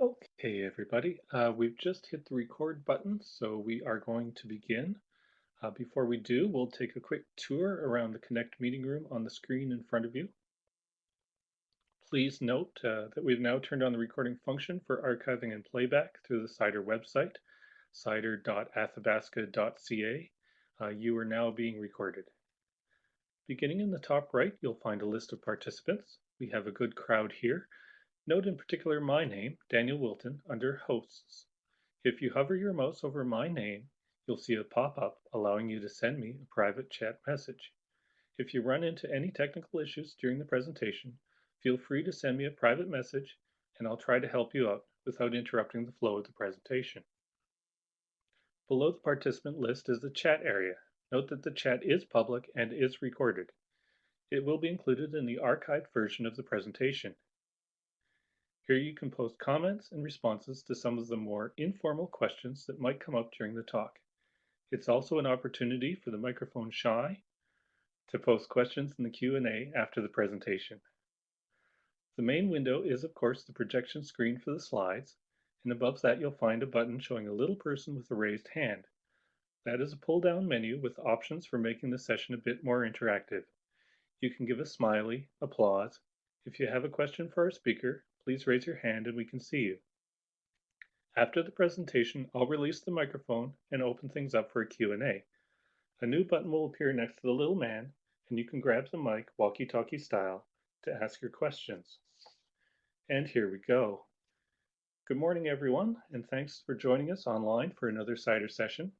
Okay, everybody, uh, we've just hit the record button, so we are going to begin. Uh, before we do, we'll take a quick tour around the Connect meeting room on the screen in front of you. Please note uh, that we've now turned on the recording function for archiving and playback through the CIDER website, cider.athabasca.ca. Uh, you are now being recorded. Beginning in the top right, you'll find a list of participants. We have a good crowd here. Note in particular my name, Daniel Wilton, under Hosts. If you hover your mouse over my name, you'll see a pop-up allowing you to send me a private chat message. If you run into any technical issues during the presentation, feel free to send me a private message and I'll try to help you out without interrupting the flow of the presentation. Below the participant list is the chat area. Note that the chat is public and is recorded. It will be included in the archived version of the presentation. Here you can post comments and responses to some of the more informal questions that might come up during the talk. It's also an opportunity for the microphone shy to post questions in the Q&A after the presentation. The main window is of course the projection screen for the slides, and above that you'll find a button showing a little person with a raised hand. That is a pull-down menu with options for making the session a bit more interactive. You can give a smiley, applause. If you have a question for our speaker, please raise your hand and we can see you. After the presentation, I'll release the microphone and open things up for a Q&A. A new button will appear next to the little man, and you can grab the mic walkie-talkie style to ask your questions. And here we go. Good morning, everyone, and thanks for joining us online for another CIDER session.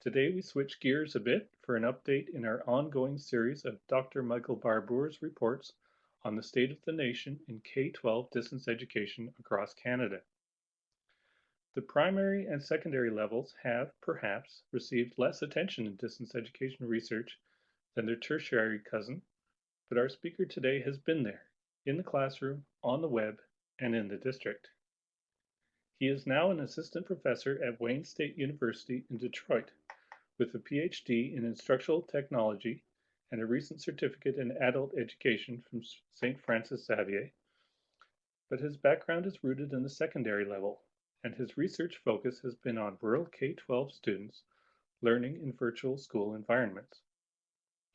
Today we switch gears a bit for an update in our ongoing series of Dr. Michael Barbour's reports on the state of the nation in K-12 distance education across Canada. The primary and secondary levels have, perhaps, received less attention in distance education research than their tertiary cousin, but our speaker today has been there, in the classroom, on the web, and in the district. He is now an assistant professor at Wayne State University in Detroit with a PhD in instructional technology and a recent certificate in adult education from St. Francis Xavier. But his background is rooted in the secondary level, and his research focus has been on rural K-12 students learning in virtual school environments.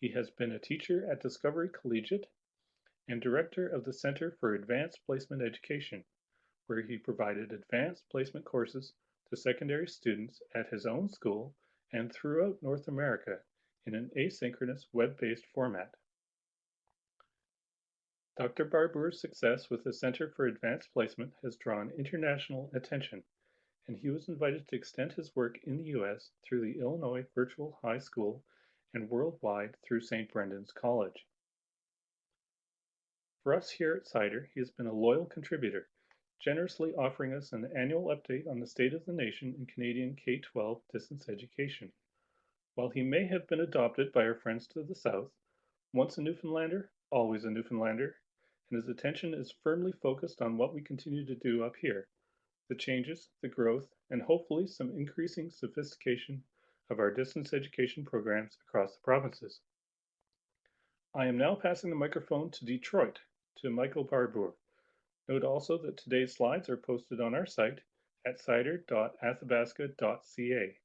He has been a teacher at Discovery Collegiate and director of the Center for Advanced Placement Education, where he provided advanced placement courses to secondary students at his own school and throughout North America in an asynchronous web-based format. Dr. Barbour's success with the Center for Advanced Placement has drawn international attention, and he was invited to extend his work in the U.S. through the Illinois Virtual High School and worldwide through St. Brendan's College. For us here at CIDER, he has been a loyal contributor, generously offering us an annual update on the state of the nation in Canadian K-12 distance education. While he may have been adopted by our friends to the south, once a Newfoundlander, always a Newfoundlander, and his attention is firmly focused on what we continue to do up here, the changes, the growth, and hopefully some increasing sophistication of our distance education programs across the provinces. I am now passing the microphone to Detroit, to Michael Barbour. Note also that today's slides are posted on our site at cider.athabasca.ca.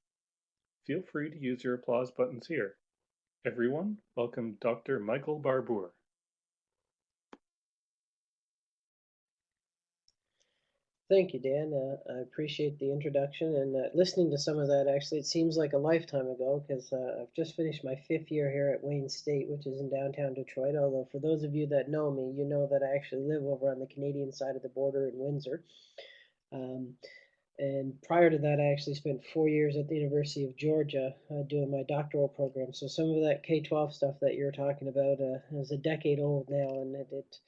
Feel free to use your applause buttons here. Everyone, welcome Dr. Michael Barbour. Thank you, Dan. Uh, I appreciate the introduction and uh, listening to some of that. Actually, it seems like a lifetime ago because uh, I've just finished my fifth year here at Wayne State, which is in downtown Detroit. Although, for those of you that know me, you know that I actually live over on the Canadian side of the border in Windsor. Um, and prior to that, I actually spent four years at the University of Georgia uh, doing my doctoral program. So, some of that K 12 stuff that you're talking about uh, is a decade old now, and it, it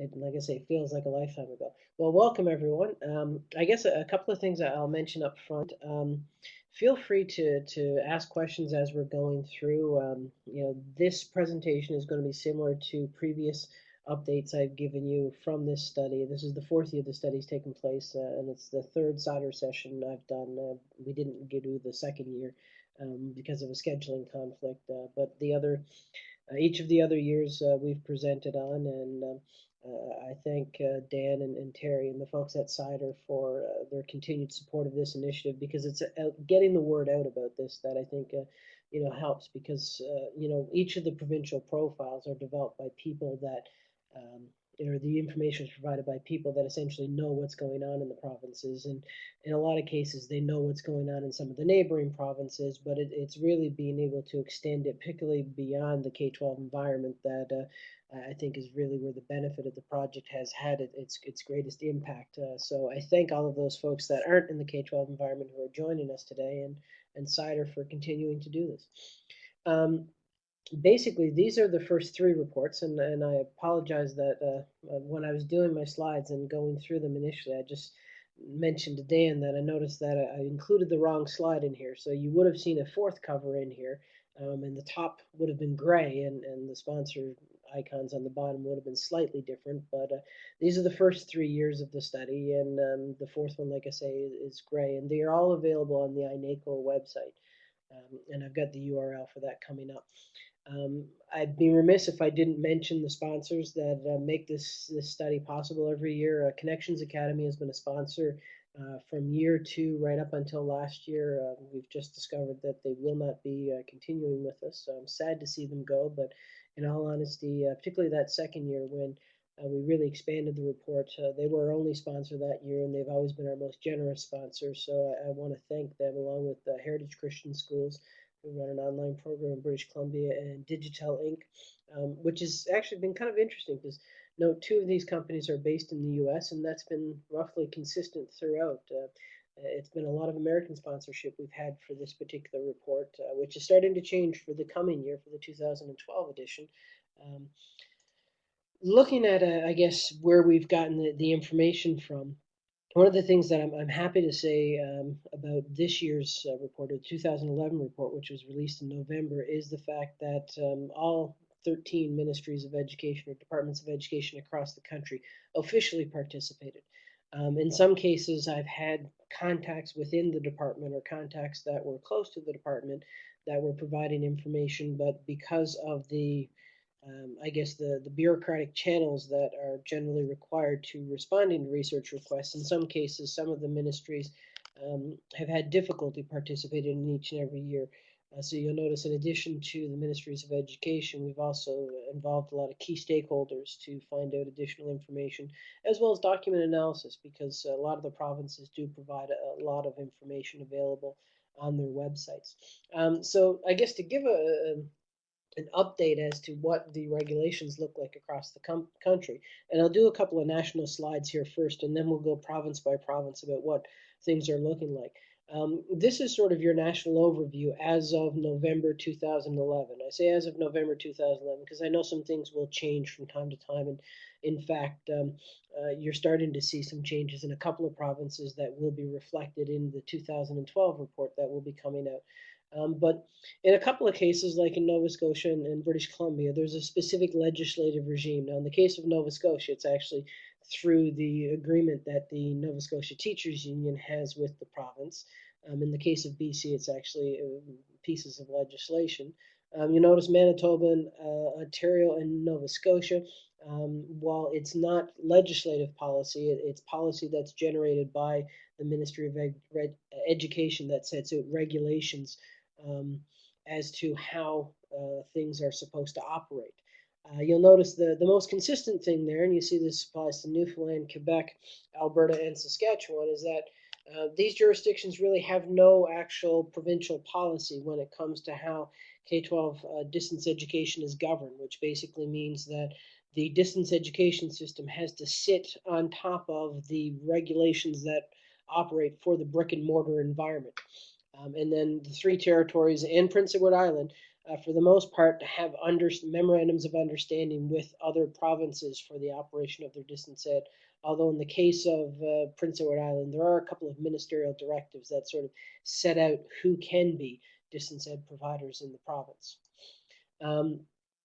it, like I say, feels like a lifetime ago. Well, welcome everyone. Um, I guess a, a, couple of things I'll mention up front. Um, feel free to to ask questions as we're going through. Um, you know, this presentation is going to be similar to previous updates I've given you from this study. This is the fourth year the study's taken place, uh, and it's the third CIDER session I've done. Uh, we didn't do the second year um, because of a scheduling conflict, uh, but the other, uh, each of the other years uh, we've presented on, and um, uh, I thank Dan and, and, Terry and the folks at Cider for their continued support of this initiative because it's getting the word out about this that I think you know helps because you know each of the provincial profiles are developed by people that um, or the information is provided by people that essentially know what's going on in the provinces and in a lot of cases they know what's going on in some of the neighboring provinces but it, it's really being able to extend it particularly beyond the k-12 environment that uh, I think is really where the benefit of the project has had its its greatest impact. Uh, so I thank all of those folks that aren't in the K-12 environment who are joining us today, and and Cider for continuing to do this. Um, basically, these are the first three reports, and and I apologize that uh, uh, when I was doing my slides and going through them initially, I just mentioned to Dan that I noticed that I included the wrong slide in here. So you would have seen a fourth cover in here, um, and the top would have been gray, and and the sponsor icons on the bottom would have been slightly different, but uh, these are the first three years of the study, and um, the fourth one, like I say, is, is, gray, and they are all available on the iNACOL website, um, and I've got the URL for that coming up. Um, I'd be remiss if I didn't mention the sponsors that uh, make this this study possible every year. Uh, Connections Academy has been a sponsor uh, from year two right up until last year. Uh, we've just discovered that they will not be uh, continuing with us, so I'm sad to see them go, but in all honesty, uh, particularly that second year when we really expanded the report. They were our only sponsor that year, and they've always been our most generous sponsor. So I, I want to thank them, along with Heritage Christian Schools, who run an online program in British Columbia, and Digital Inc., um, which has actually been kind of interesting because note two of these companies are based in the U.S., and that's been roughly consistent throughout. Uh, it's been a lot of American sponsorship we've had for this particular report, uh, which is starting to change for the coming year for the 2012 edition. Um, looking at, uh, I guess, where we've gotten the, the, information from, one of the things that I'm, I'm happy to say um, about this year's uh, report, the 2011 report, which was released in November, is the fact that um, all 13 ministries of education or departments of education across the country officially participated. Um, in some cases, I've had contacts within the department or contacts that were close to the department that were providing information, but because of the um, I guess the, the bureaucratic channels that are generally required to responding to research requests. In some cases, some of the ministries um, have had difficulty participating in each and every year. Uh, so you'll notice in addition to the ministries of education, we've also involved a lot of key stakeholders to find out additional information, as well as document analysis, because a lot of the provinces do provide a, lot of information available on their websites. Um, so I guess to give a an update as to what the regulations look like across the country. And I'll do a couple of national slides here first, and then we'll go province by province about what things are looking like. Um, this is sort of your national overview as of November 2011. I say as of November 2011 because I know some things will change from time to time. And in fact, um, uh, you're starting to see some changes in a couple of provinces that will be reflected in the 2012 report that will be coming out. Um, but in a couple of cases, like in Nova Scotia and, and, British Columbia, there's a specific legislative regime. Now, in the case of Nova Scotia, it's actually through the agreement that the Nova Scotia Teachers Union has with the province. Um, in the case of BC, it's actually uh, pieces of legislation. Um, you notice Manitoba, uh, Ontario, and Nova Scotia. Um, while it's not legislative policy, it, it's policy that's generated by the Ministry of Ed Education that sets out regulations um, as to how uh, things are supposed to operate. Uh, you'll notice the, the most consistent thing there, and you see this applies to Newfoundland, Quebec, Alberta, and Saskatchewan, is that uh, these jurisdictions really have no actual provincial policy when it comes to how K-12 uh, distance education is governed, which basically means that the distance education system has to sit on top of the regulations that operate for the brick and mortar environment. Um, and then the three territories and Prince Edward Island, uh, for the most part, have under, memorandums of understanding with other provinces for the operation of their distance ed. Although in the case of uh, Prince Edward Island, there are a couple of ministerial directives that sort of set out who can be distance ed providers in the province. Um,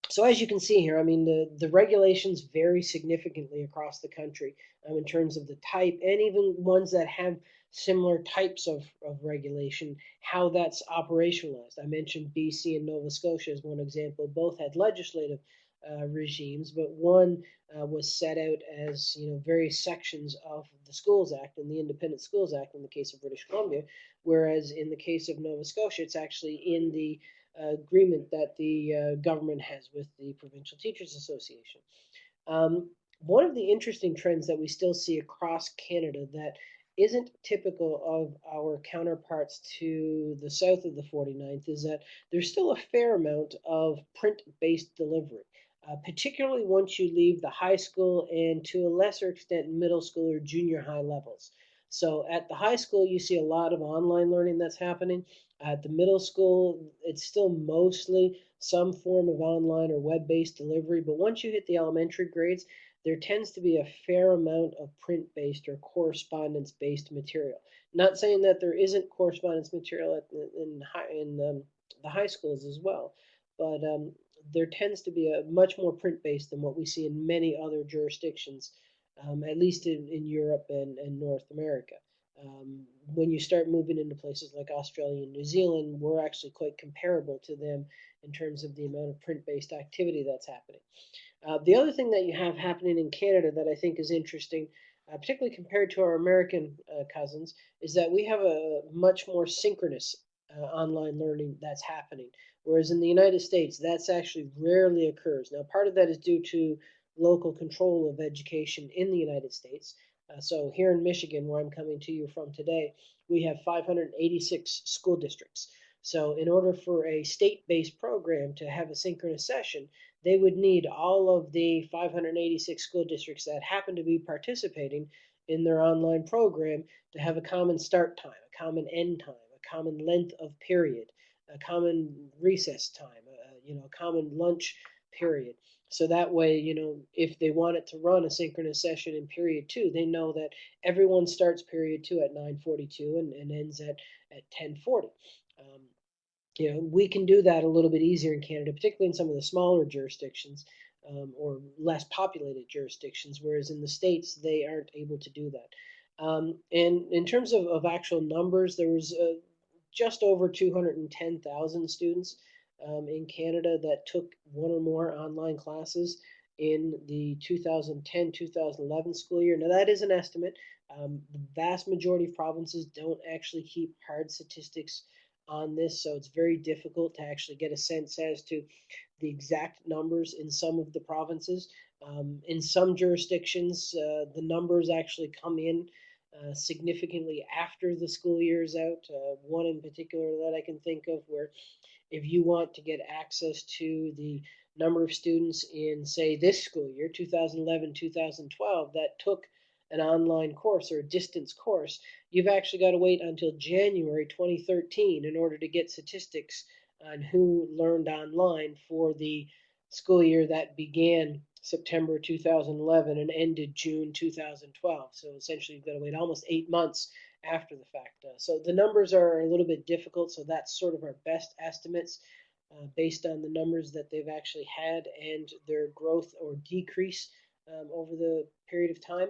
so as you can see here, I mean, the, the regulations vary significantly across the country um, in terms of the type and even ones that have similar types of, of regulation, how that's operationalized. I mentioned BC and Nova Scotia as one example. Both had legislative uh, regimes, but one uh, was set out as you know various sections of the Schools Act and the Independent Schools Act in the case of British Columbia, whereas in the case of Nova Scotia, it's actually in the uh, agreement that the uh, government has with the Provincial Teachers Association. Um, one of the interesting trends that we still see across Canada that isn't typical of our counterparts to the south of the 49th is that there's still a fair amount of print-based delivery, uh, particularly once you leave the high school and to a lesser extent middle school or junior high levels. So at the high school, you see a lot of online learning that's happening. At the middle school, it's still mostly some form of online or web-based delivery. But once you hit the elementary grades, there tends to be a fair amount of print-based or correspondence-based material. Not saying that there isn't correspondence material in, high, in um, the high schools as well, but um, there tends to be a much more print-based than what we see in many other jurisdictions, um, at least in, in Europe and, and North America. Um, when you start moving into places like Australia and New Zealand, we're actually quite comparable to them in terms of the amount of print-based activity that's happening. Uh, the other thing that you have happening in Canada that I think is interesting, uh, particularly compared to our American uh, cousins, is that we have a much more synchronous uh, online learning that's happening. Whereas in the United States, that's actually rarely occurs. Now, part of that is due to local control of education in the United States. Uh, so here in Michigan, where I'm coming to you from today, we have 586 school districts. So in order for a state-based program to have a synchronous session, they would need all of the 586 school districts that happen to be participating in their online program to have a common start time, a common end time, a common length of period, a common recess time, a, you know, a common lunch period. So that way, you know, if they wanted to run a synchronous session in period two, they know that everyone starts period two at 9:42 and, and ends at at 10:40. Um, you know, we can do that a little bit easier in Canada, particularly in some of the smaller jurisdictions um, or less populated jurisdictions, whereas in the States, they aren't able to do that. Um, and in terms of, of actual numbers, there was uh, just over 210,000 students um, in Canada that took one or more online classes in the 2010-2011 school year. Now that is an estimate. Um, the vast majority of provinces don't actually keep hard statistics on this, so it's very difficult to actually get a sense as to the exact numbers in some of the provinces. Um, in some jurisdictions, uh, the numbers actually come in uh, significantly after the school year is out. Uh, one in particular that I can think of where if you want to get access to the number of students in, say, this school year, 2011 2012, that took an online course or a distance course, you've actually got to wait until January 2013 in order to get statistics on who learned online for the school year that began September 2011 and ended June 2012. So essentially, you've got to wait almost eight months after the fact. Uh, so the numbers are a little bit difficult. So that's sort of our best estimates uh, based on the numbers that they've actually had and their growth or decrease um, over the period of time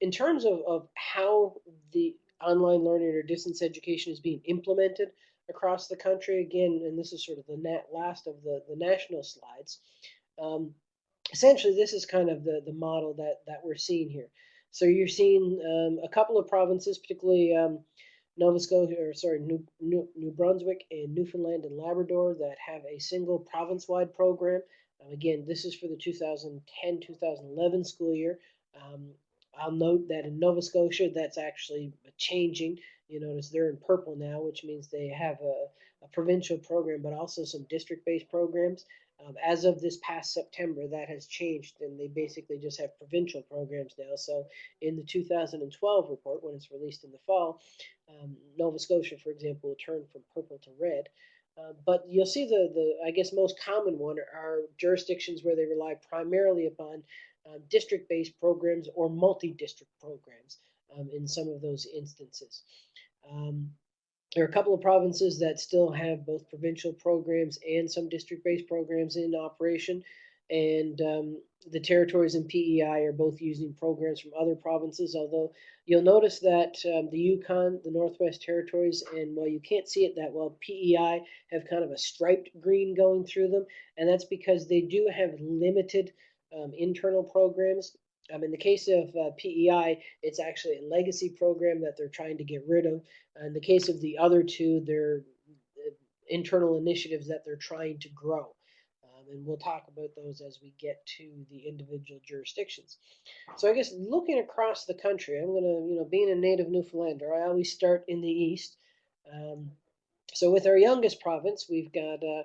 in terms of, of how the online learning or distance education is being implemented across the country, again, and this is sort of the last of the, the national slides, um, essentially this is kind of the, the model that, that we're seeing here. So you're seeing um, a couple of provinces, particularly um, Nova Scotia, or sorry, New, New, New, Brunswick and Newfoundland and Labrador that have a single province-wide program. Um, again, this is for the 2010-2011 school year. Um, I'll note that in Nova Scotia, that's actually changing. You notice they're in purple now, which means they have a, a provincial program, but also some district-based programs. Um, as of this past September, that has changed, and they basically just have provincial programs now. So, in the 2012 report, when it's released in the fall, um, Nova Scotia, for example, will turn from purple to red. Uh, but you'll see the, the, I guess, most common one are jurisdictions where they rely primarily upon uh, district-based programs or multi-district programs um, in some of those instances. Um, there are a couple of provinces that still have both provincial programs and some district-based programs in operation. and um, the territories and PEI are both using programs from other provinces. Although you'll notice that um, the Yukon, the Northwest Territories, and while you can't see it that well, PEI have kind of a striped green going through them, and that's because they do have limited um, internal programs. Um, in the case of uh, PEI, it's actually a legacy program that they're trying to get rid of. In the case of the other two, they're uh, internal initiatives that they're trying to grow. Um, and we'll talk about those as we get to the individual jurisdictions. So I guess looking across the country, I'm going to, you know, being a native Newfoundlander, I always start in the east. Um, so with our youngest province, we've got uh,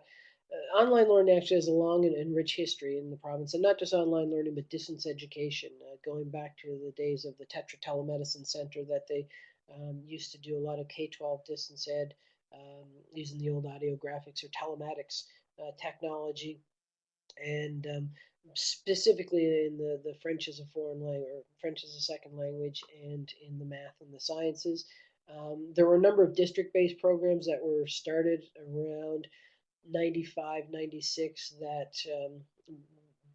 online learning actually has a long and, and, rich history in the province, and not just online learning, but distance education, uh, going back to the days of the Tetra Telemedicine Center that they um, used to do a lot of K-12 distance ed um, using the old audio graphics or telematics uh, technology, and um, specifically in the, the French as a foreign language, or French as a second language, and in the math and the sciences. Um, there were a number of district-based programs that were started around 95, 96 that um,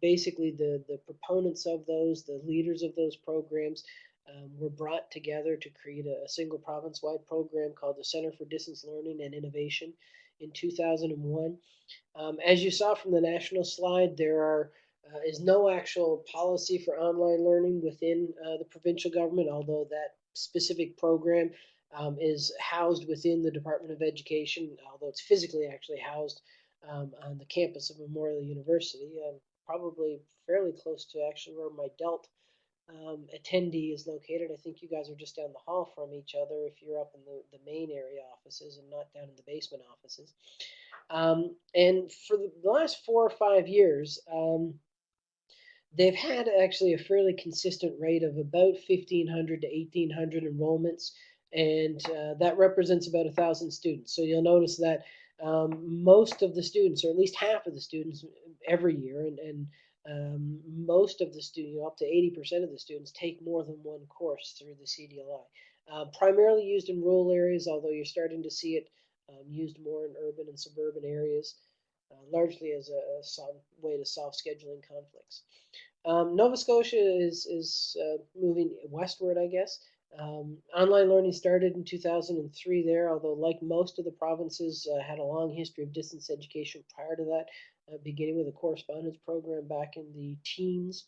basically the, the proponents of those, the leaders of those programs, um, were brought together to create a, a single province wide program called the Center for Distance Learning and Innovation in 2001. Um, as you saw from the national slide, there are uh, is no actual policy for online learning within uh, the provincial government, although that specific program um, is housed within the Department of Education, although it's physically actually housed um, on the campus of Memorial University, um, probably fairly close to actually where my DELT um, attendee is located. I think you guys are just down the hall from each other if you're up in the, the main area offices and not down in the basement offices. Um, and for the last four or five years, um, they've had actually a fairly consistent rate of about 1,500 to 1,800 enrollments and uh, that represents about a thousand students. So you'll notice that um, most of the students, or at least half of the students every year, and, and um, most of the students, up to 80% of the students, take more than one course through the CDLI. Uh, primarily used in rural areas, although you're starting to see it um, used more in urban and suburban areas, uh, largely as a, way to solve scheduling conflicts. Um, Nova Scotia is, is uh, moving westward, I guess. Um, online learning started in 2003 there, although like most of the provinces uh, had a long history of distance education prior to that, uh, beginning with a correspondence program back in the teens.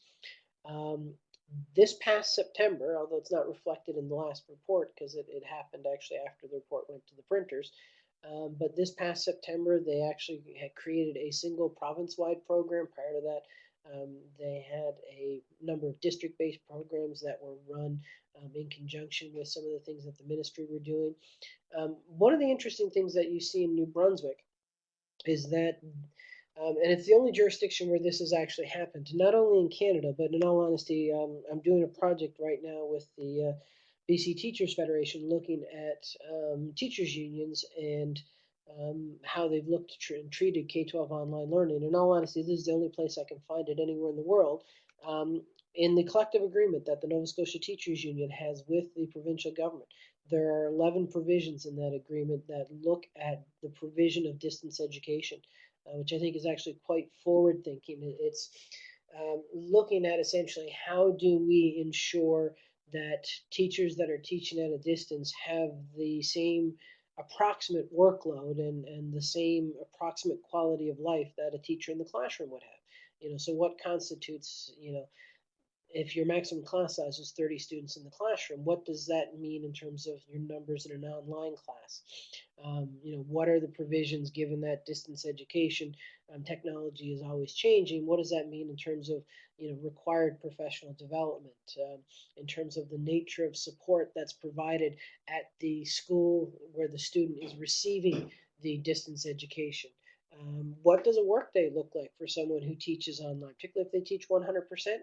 Um, this past September, although it's not reflected in the last report because it, it, happened actually after the report went to the printers, um, but this past September they actually had created a single province-wide program. Prior to that, um, they had a number of district-based programs that were run um, in conjunction with some of the things that the ministry were doing. Um, one of the interesting things that you see in New Brunswick is that, um, and it's the only jurisdiction where this has actually happened, not only in Canada, but in all honesty, um, I'm doing a project right now with the uh, BC Teachers Federation looking at um, teachers unions and um, how they've looked and treated K-12 online learning. In all honesty, this is the only place I can find it anywhere in the world. Um, in the collective agreement that the Nova Scotia Teachers Union has with the provincial government, there are 11 provisions in that agreement that look at the provision of distance education, uh, which I think is actually quite forward thinking. It's um, looking at essentially how do we ensure that teachers that are teaching at a distance have the same approximate workload and, and the same approximate quality of life that a teacher in the classroom would have. You know, so what constitutes, you know, if your maximum class size is 30 students in the classroom, what does that mean in terms of your numbers in an online class? Um, you know, what are the provisions given that distance education um, technology is always changing? What does that mean in terms of, you know, required professional development, um, in terms of the nature of support that's provided at the school where the student is receiving the distance education? Um, what does a workday look like for someone who teaches online, particularly if they teach 100%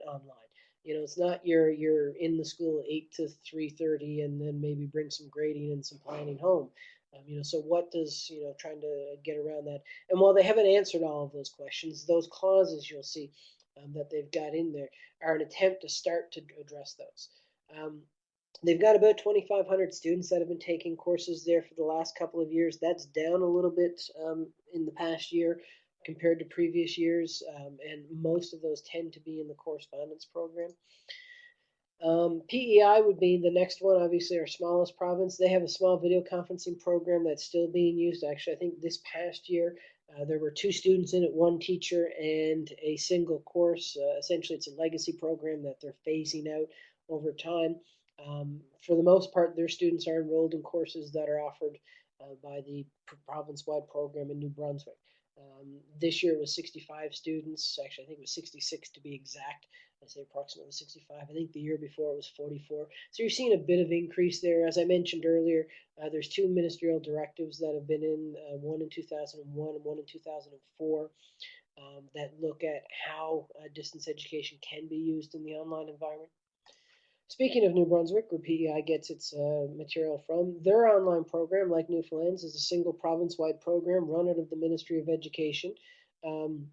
online? You know, it's not you're you're in the school eight to three thirty, and then maybe bring some grading and some planning home. Um, you know, so what does you know trying to get around that? And while they haven't answered all of those questions, those clauses you'll see um, that they've got in there are an attempt to start to address those. Um, they've got about 2,500 students that have been taking courses there for the last couple of years. That's down a little bit um, in the past year. Compared to previous years, um, and most of those tend to be in the correspondence program. Um, PEI would be the next one, obviously our smallest province. They have a small video conferencing program that's still being used. Actually, I think this past year uh, there were two students in it, one teacher, and a single course. Uh, essentially, it's a legacy program that they're phasing out over time. Um, for the most part, their students are enrolled in courses that are offered uh, by the province-wide program in New Brunswick. Um, this year was 65 students. Actually, I think it was 66 to be exact. I say approximately 65. I think the year before it was 44. So you're seeing a bit of increase there. As I mentioned earlier, uh, there's two ministerial directives that have been in, uh, one in 2001 and one in 2004, um, that look at how uh, distance education can be used in the online environment. Speaking of New Brunswick, where PEI gets its uh, material from, their online program, like Newfoundland's, is a single province-wide program run out of the Ministry of Education. Um,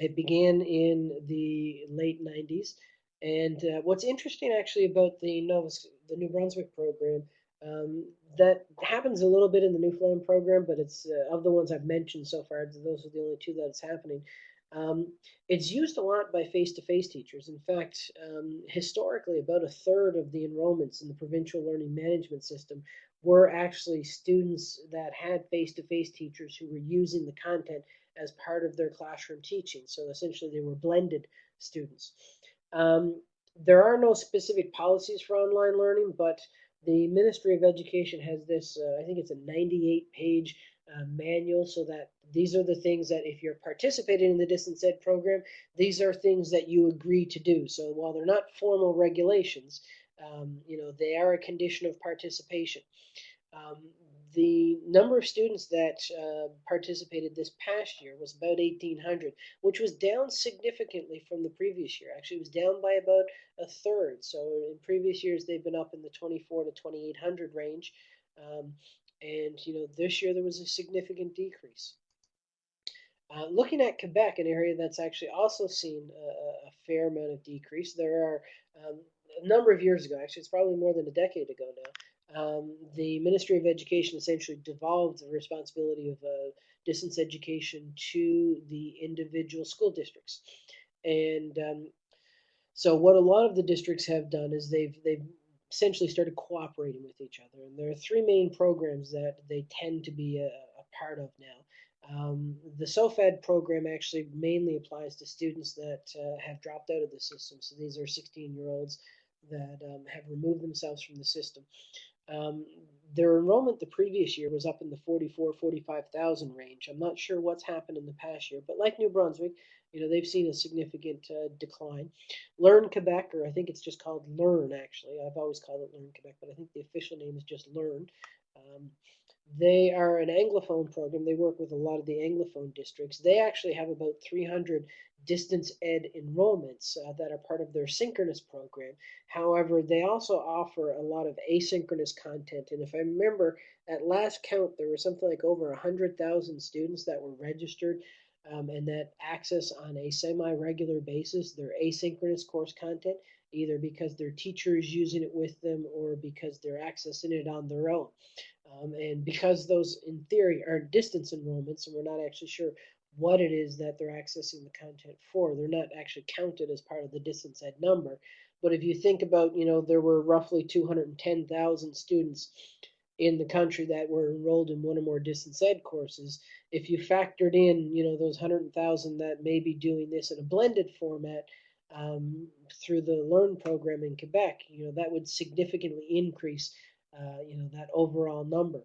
it began in the late 90s. And uh, what's interesting actually about the Nova, the New Brunswick program, um, that happens a little bit in the Newfoundland program, but it's uh, of the ones I've mentioned so far, those are the only two that it's happening. Um, it's used a lot by face-to-face teachers. In fact, um, historically, about a third of the enrollments in the provincial learning management system were actually students that had face-to-face teachers who were using the content as part of their classroom teaching. So essentially, they were blended students. Um, there are no specific policies for online learning, but the Ministry of Education has this, uh, I think it's a 98 page uh, manual so that these are the things that if you're participating in the distance ed program, these are things that you agree to do. So while they're not formal regulations, um, you know, they are a condition of participation. Um, the number of students that uh, participated this past year was about 1,800, which was down significantly from the previous year. Actually, it was down by about a third. So in previous years, they've been up in the 24 to 2,800 range. Um, and, you know, this year there was a significant decrease. Uh, looking at Quebec, an area that's actually also seen a, a fair amount of decrease, there are um, a number of years ago, actually, it's probably more than a decade ago now, um, the Ministry of Education essentially devolved the responsibility of uh, distance education to the individual school districts. And um, so what a lot of the districts have done is they've they've essentially started cooperating with each other. And there are three main programs that they tend to be a, a part of now. Um, the SOFAD program actually mainly applies to students that uh, have dropped out of the system. So these are 16 year olds that um, have removed themselves from the system. Um, their enrollment the previous year was up in the 44, 45,000 range. I'm not sure what's happened in the past year, but like New Brunswick, you know, they've seen a significant uh, decline. Learn Quebec, or I think it's just called Learn, actually. I've always called it Learn Quebec, but I think the official name is just Learn. Um, they are an Anglophone program. They work with a lot of the Anglophone districts. They actually have about 300 distance ed enrollments uh, that are part of their synchronous program. However, they also offer a lot of asynchronous content. And if I remember, at last count, there were something like over 100,000 students that were registered um, and that access on a semi-regular basis their asynchronous course content, either because their teacher is using it with them or because they're accessing it on their own. Um, and because those, in theory, are distance enrollments, and we're not actually sure what it is that they're accessing the content for. They're not actually counted as part of the distance ed number. But if you think about, you know, there were roughly 210,000 students in the country that were enrolled in one or more distance ed courses. If you factored in, you know, those 100,000 that may be doing this in a blended format um, through the Learn program in Quebec, you know, that would significantly increase, uh, you know, that overall number.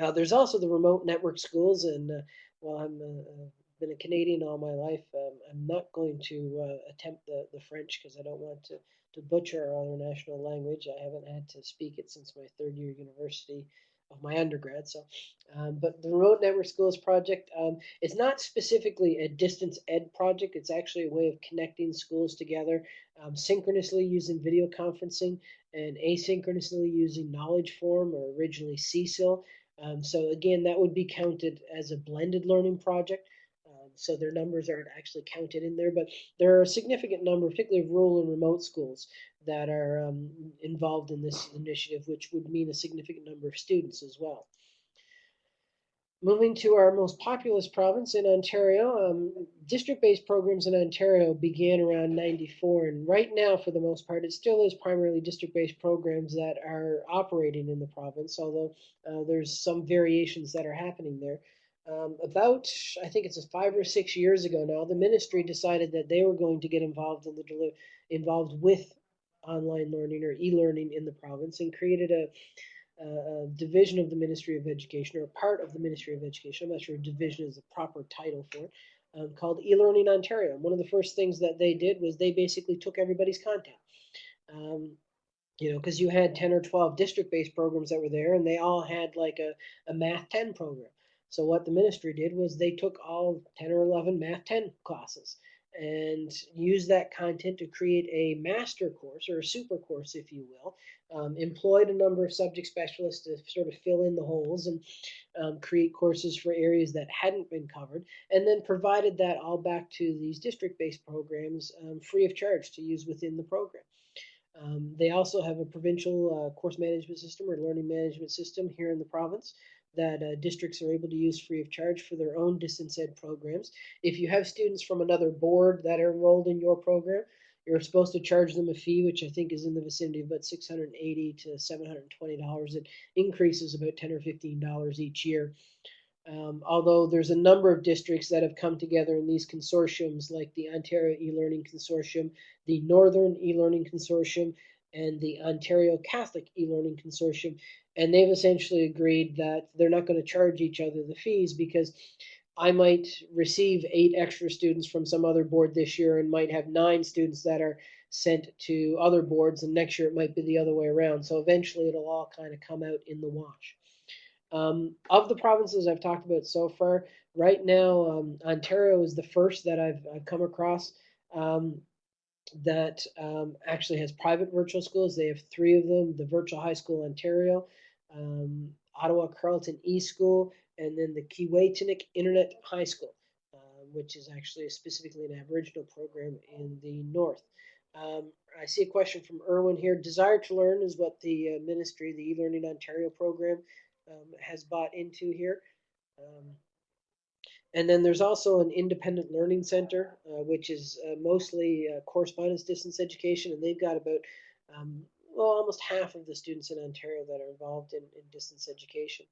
Uh, there's also the remote network schools, and uh, well, I'm uh, been a Canadian all my life. Um, I'm not going to uh, attempt the, the French because I don't want to, to butcher our other national language. I haven't had to speak it since my third year university of my undergrad. So, um, but the Remote Network Schools project, um, it's not specifically a distance ed project. It's actually a way of connecting schools together um, synchronously using video conferencing and asynchronously using Knowledge Forum or originally CSILE. Um, so again, that would be counted as a blended learning project. So their numbers aren't actually counted in there, but there are a significant number, particularly of rural and remote schools, that are um, involved in this initiative, which would mean a significant number of students as well. Moving to our most populous province in Ontario, um, district-based programs in Ontario began around 94, and right now, for the most part, it still is primarily district-based programs that are operating in the province, although uh, there's some variations that are happening there. Um, about, I think it's five or six years ago now, the ministry decided that they were going to get involved in the involved with online learning or e-learning in the province and created a a division of the Ministry of Education or a part of the Ministry of Education. I'm not sure division is the proper title for it. Um, called eLearning Ontario. One of the first things that they did was they basically took everybody's content. Um, you know, because you had 10 or 12 district based programs that were there, and they all had like a, a Math 10 program. So, what the ministry did was they took all 10 or 11 Math 10 classes and used that content to create a master course or a super course, if you will. Um, employed a number of subject specialists to sort of fill in the holes and um, create courses for areas that hadn't been covered, and then provided that all back to these district based programs um, free of charge to use within the program. Um, they also have a provincial uh, course management system or learning management system here in the province that uh, districts are able to use free of charge for their own distance ed programs. If you have students from another board that are enrolled in your program, you're supposed to charge them a fee, which I think is in the vicinity of about 680 to 720 dollars. It increases about 10 or 15 dollars each year. Um, although there's a number of districts that have come together in these consortiums, like the Ontario e-learning consortium, the Northern e-learning consortium, and the Ontario Catholic e-learning consortium, and they've essentially agreed that they're not going to charge each other the fees because I might receive eight extra students from some other board this year and might have nine students that are sent to other boards, and next year it might be the other way around. So eventually it'll all kind of come out in the wash. Um, of the provinces I've talked about so far, right now um, Ontario is the first that I've, I've come across um, that um, actually has private virtual schools. They have three of them: the Virtual High School Ontario, um, Ottawa Carleton E School, and then the Keewaytinook Internet High School, uh, which is actually specifically an Aboriginal program in the north. Um, I see a question from Erwin here. Desire2Learn is what the uh, ministry, the eLearning Ontario program, um, has bought into here. Um, and then there's also an independent learning center, uh, which is uh, mostly uh, correspondence distance education, and they've got about um, well almost half of the students in Ontario that are involved in, in distance education.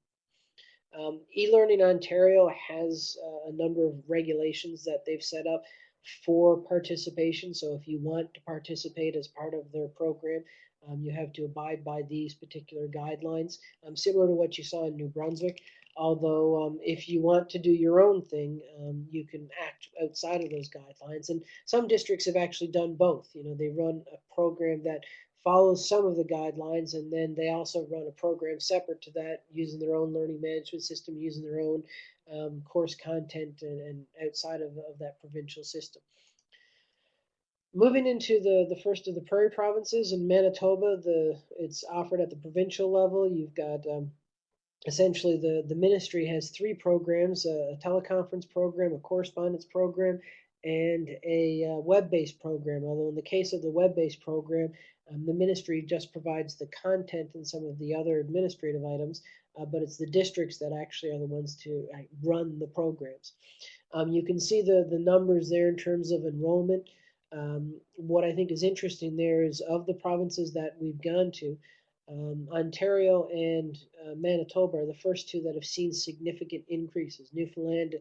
Um, eLearning Ontario has uh, a number of regulations that they've set up for participation. So if you want to participate as part of their program, um, you have to abide by these particular guidelines, um, similar to what you saw in New Brunswick. Although, um, if you want to do your own thing, um, you can act outside of those guidelines. And some districts have actually done both. You know, they run a program that follows some of the guidelines, and then they also run a program separate to that, using their own learning management system, using their own um, course content, and, and outside of, of that provincial system. Moving into the, the first of the prairie provinces in Manitoba, the it's offered at the provincial level. You've got um, essentially the, the ministry has three programs a, teleconference program, a correspondence program, and a uh, web based program. Although, in the case of the web based program, um, the ministry just provides the content and some of the other administrative items, uh, but it's the districts that actually are the ones to uh, run the programs. Um, you can see the, the numbers there in terms of enrollment. Um, what I think is interesting there is of the provinces that we've gone to, um, Ontario and uh, Manitoba are the first two that have seen significant increases. Newfoundland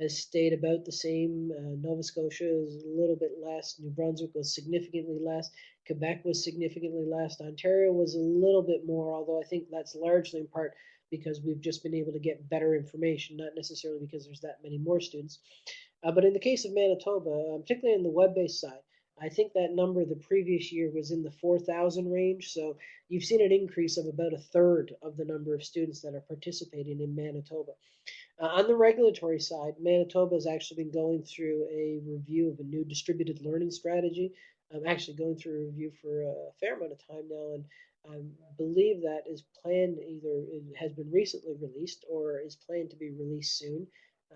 has stayed about the same. Uh, Nova Scotia is a little bit less. New Brunswick was significantly less. Quebec was significantly less. Ontario was a little bit more, although I think that's largely in part because we've just been able to get better information, not necessarily because there's that many more students. Uh, but in the case of Manitoba, uh, particularly in the web-based side, I think that number the previous year was in the 4,000 range. So you've seen an increase of about a third of the number of students that are participating in Manitoba. Uh, on the regulatory side, Manitoba has actually been going through a review of a new distributed learning strategy. I'm actually going through a review for a fair amount of time now, and I believe that is planned either has been recently released or is planned to be released soon.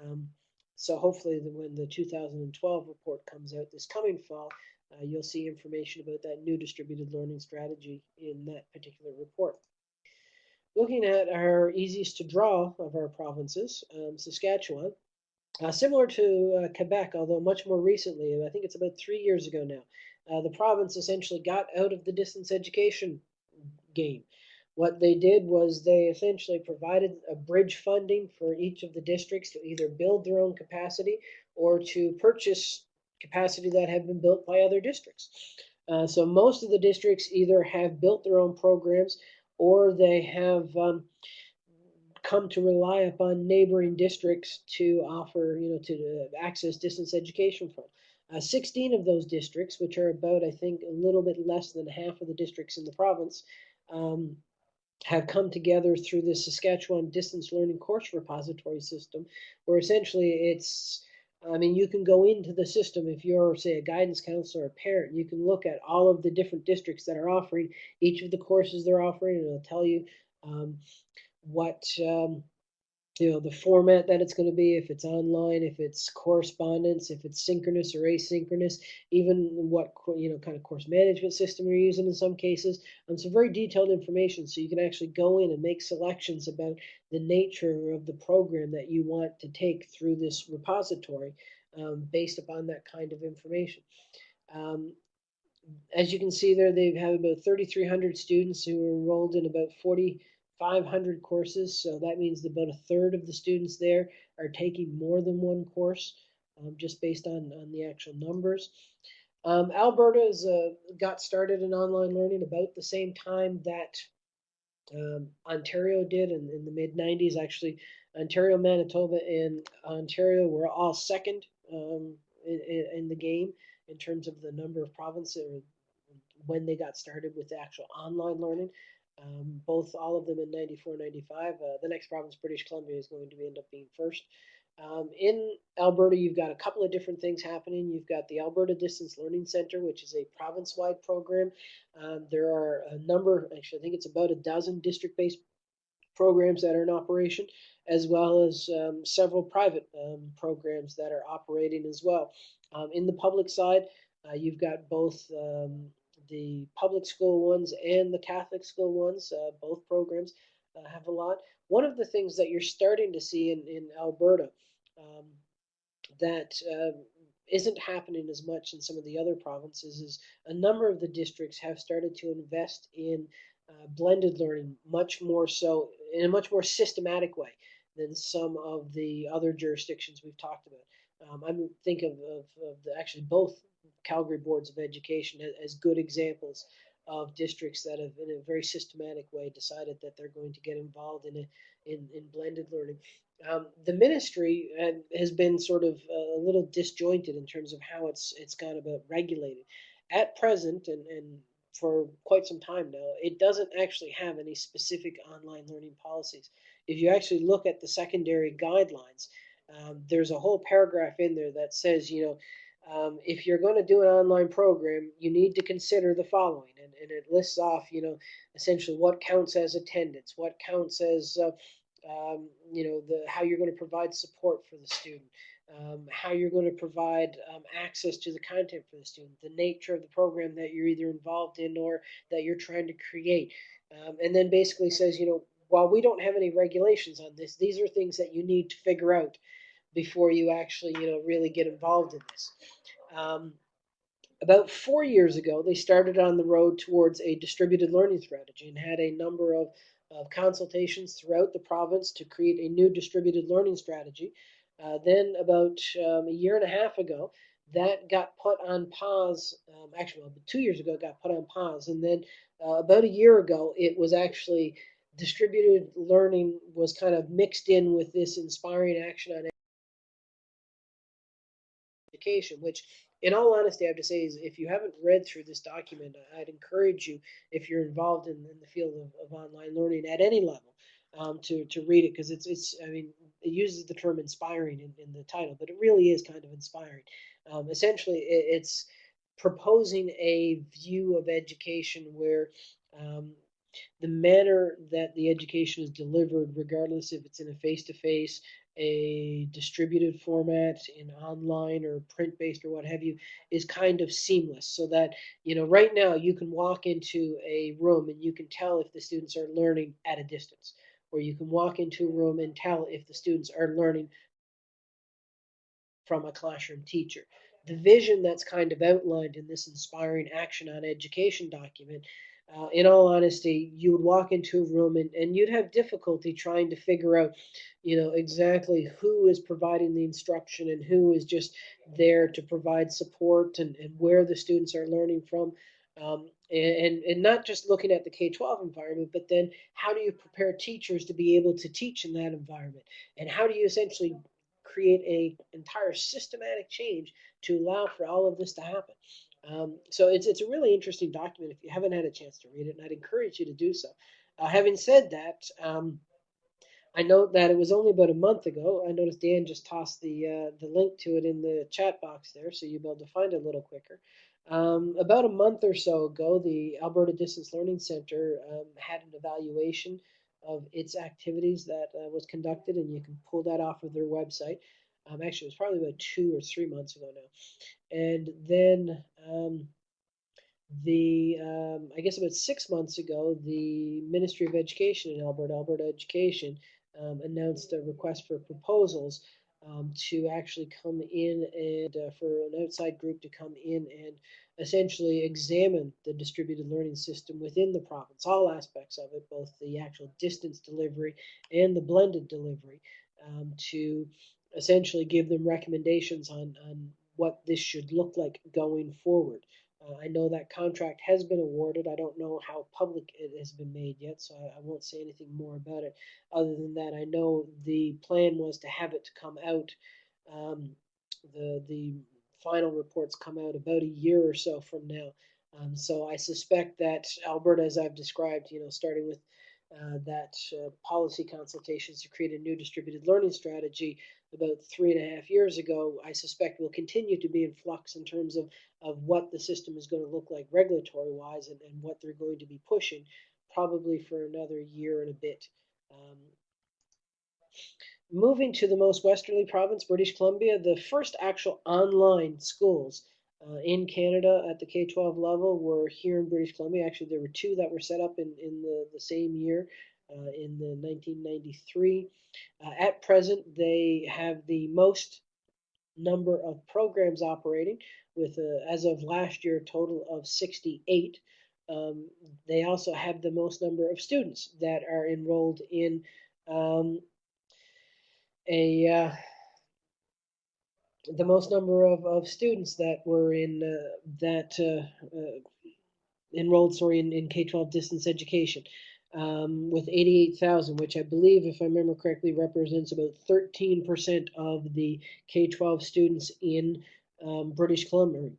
Um, so hopefully, the, when the 2012 report comes out this coming fall, uh, you'll see information about that new distributed learning strategy in that particular report. looking at our easiest to draw of our provinces, um, Saskatchewan, uh, similar to uh, Quebec, although much more recently, I think it's about three years ago now, uh, the province essentially got out of the distance education game. What they did was they essentially provided a bridge funding for each of the districts to either build their own capacity or to purchase capacity that had been built by other districts. Uh, so most of the districts either have built their own programs or they have um, come to rely upon neighboring districts to offer, you know, to uh, access distance education from. Uh, 16 of those districts, which are about, I think, a little bit less than half of the districts in the province, um, have come together through the Saskatchewan Distance Learning Course Repository System, where essentially it's I mean, you can go into the system if you're, say, a guidance counselor or a parent. You can look at all of the different districts that are offering each of the courses they're offering, and it'll tell you um, what um, you know the format that it's going to be if it's online if it's correspondence if it's synchronous or asynchronous even what you know kind of course management system you're using in some cases some very detailed information so you can actually go in and make selections about the nature of the program that you want to take through this repository um, based upon that kind of information. Um, as you can see there they have about 3300 students who are enrolled in about 40 500 courses, so that means about a third of the students there are taking more than one course, um, just based on, on the actual numbers. Um, Alberta has uh, got started in online learning about the same time that um, Ontario did in, in the mid 90s. Actually, Ontario, Manitoba, and Ontario were all second um, in, in, the game in terms of the number of provinces when they got started with the actual online learning. Um, both all of them in 94, 95. Uh, the next province, British Columbia, is going to end up being first. Um, in Alberta, you've got a couple of different things happening. You've got the Alberta Distance Learning Center, which is a province-wide program. Um, there are a number, actually, I think it's about a dozen district-based programs that are in operation, as well as um, several private um, programs that are operating as well. Um, in the public side, uh, you've got both um, the public school ones and the Catholic school ones, uh, both programs uh, have a lot. One of the things that you're starting to see in, in Alberta um, that uh, isn't happening as much in some of the other provinces is a number of the districts have started to invest in uh, blended learning much more so in a much more systematic way than some of the other jurisdictions we've talked about. Um, I think of, of, of the, actually both Calgary boards of education as good examples of districts that have, in a very systematic way, decided that they're going to get involved in a, in, in blended learning. Um, the ministry has been sort of a little disjointed in terms of how it's it's gone about regulating. At present, and, and for quite some time now, it doesn't actually have any specific online learning policies. If you actually look at the secondary guidelines, um, there's a whole paragraph in there that says, you know, um, if you're going to do an online program, you need to consider the following, and, and it lists off, you know, essentially what counts as attendance, what counts as, uh, um, you know, the how you're going to provide support for the student, um, how you're going to provide um, access to the content for the student, the nature of the program that you're either involved in or that you're trying to create, um, and then basically says, you know, while we don't have any regulations on this, these are things that you need to figure out before you actually, you know, really get involved in this. Um, about four years ago, they started on the road towards a distributed learning strategy and had a number of, of consultations throughout the province to create a new distributed learning strategy. Uh, then, about um, a year and a half ago, that got put on pause. Um, actually, two years ago, it got put on pause. And then uh, about a year ago, it was actually distributed learning was kind of mixed in with this inspiring action on education, which in all honesty, I have to say is if you haven't read through this document, I'd encourage you, if you're involved in, in the field of, of, online learning at any level, um, to, to read it because it's, it's, I mean, it uses the term inspiring in, in the title, but it really is kind of inspiring. Um, essentially, it, it's proposing a view of education where um, the manner that the education is delivered, regardless if it's in a face to face, a distributed format in online or print based or what have you is kind of seamless so that you know right now you can walk into a room and you can tell if the students are learning at a distance or you can walk into a room and tell if the students are learning from a classroom teacher. The vision that's kind of outlined in this inspiring action on education document uh, in all honesty, you would walk into a room and, and you'd have difficulty trying to figure out, you know, exactly who is providing the instruction and who is just there to provide support and, and where the students are learning from. Um, and, and not just looking at the K-12 environment, but then how do you prepare teachers to be able to teach in that environment? And how do you essentially create a entire systematic change to allow for all of this to happen? Um, so it's it's a really interesting document. If you haven't had a chance to read it, and I'd encourage you to do so. Uh, having said that, um, I note that it was only about a month ago. I noticed Dan just tossed the uh, the link to it in the chat box there, so you'll be able to find it a little quicker. Um, about a month or so ago, the Alberta Distance Learning Center um, had an evaluation of its activities that uh, was conducted, and you can pull that off of their website. Um, actually, it was probably about two or three months ago now. And then um, the um, I guess about six months ago, the Ministry of Education in Alberta, Alberta Education, um, announced a request for proposals um, to actually come in and uh, for an outside group to come in and essentially examine the distributed learning system within the province, all aspects of it, both the actual distance delivery and the blended delivery, um, to essentially give them recommendations on, on what this should look like going forward. Uh, I know that contract has been awarded. I don't know how public it has been made yet, so I, I, won't say anything more about it. Other than that, I know the plan was to have it come out. Um, the the final reports come out about a year or so from now. Um, so I suspect that Alberta, as I've described, you know, starting with uh, that uh, policy consultations to create a new distributed learning strategy about three and a half years ago, I suspect will continue to be in flux in terms of, of what the system is going to look like regulatory wise and, and what they're going to be pushing probably for another year and a bit. Um, moving to the most westerly province, British Columbia, the first actual online schools uh, in Canada at the K-12 level were here in British Columbia. Actually, there were two that were set up in, in the, the same year in the 1993. Uh, at present, they have the most number of programs operating with, uh, as of last year, a total of 68. Um, they also have the most number of students that are enrolled in um, a uh, the most number of, of students that were in uh, that uh, uh, enrolled sorry in, in K-12 distance education um, with 88,000 which I believe if I remember correctly represents about 13% of the K-12 students in um, British Columbia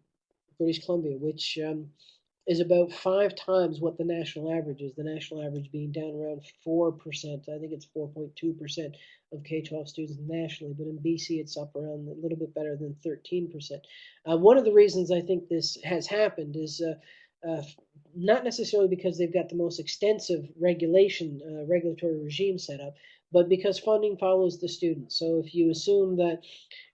British Columbia which um, is about five times what the national average is. The national average being down around 4%. I think it's 4.2% of K 12 students nationally, but in BC it's up around a little bit better than 13%. Uh, one of the reasons I think this has happened is uh, uh, not necessarily because they've got the most extensive regulation, uh, regulatory regime set up, but because funding follows the student. So if you assume that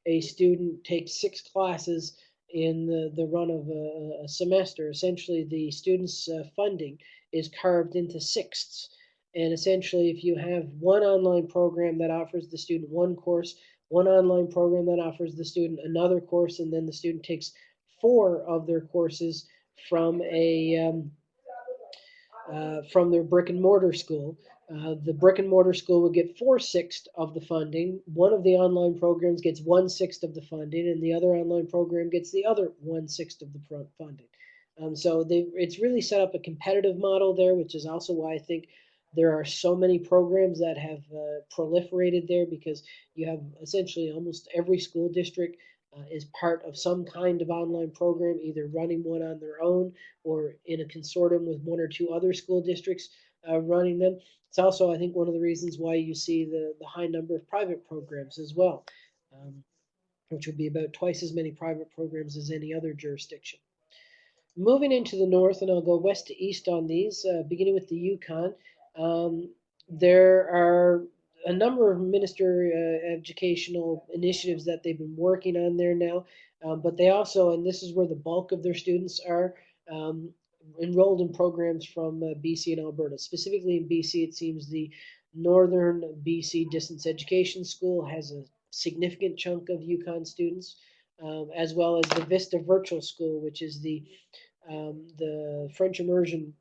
a student takes six classes, in the, the run of a, a semester. Essentially, the students' uh, funding is carved into sixths. And essentially, if you have one online program that offers the student one course, one online program that offers the student another course, and then the student takes four of their courses from a um, uh, from their brick and mortar school, uh, the brick and mortar school would get four sixths of the funding. One of the online programs gets one sixth of the funding, and the other online program gets the other one sixth of the funding. Um, so they, it's really set up a competitive model there, which is also why I think there are so many programs that have uh, proliferated there because you have essentially almost every school district uh, is part of some kind of online program, either running one on their own or in a consortium with one or two other school districts uh, running them. It's also, I think, one of the reasons why you see the, the high number of private programs as well, um, which would be about twice as many private programs as any other jurisdiction. Moving into the north, and I'll go west to east on these, uh, beginning with the Yukon, um, there are a number of minister uh, educational initiatives that they've been working on there now. Um, but they also, and this is where the bulk of their students are, um, enrolled in programs from uh, BC and Alberta. Specifically in BC, it seems the Northern BC Distance Education School has a significant chunk of Yukon students, um, as well as the Vista Virtual School, which is the um, the French immersion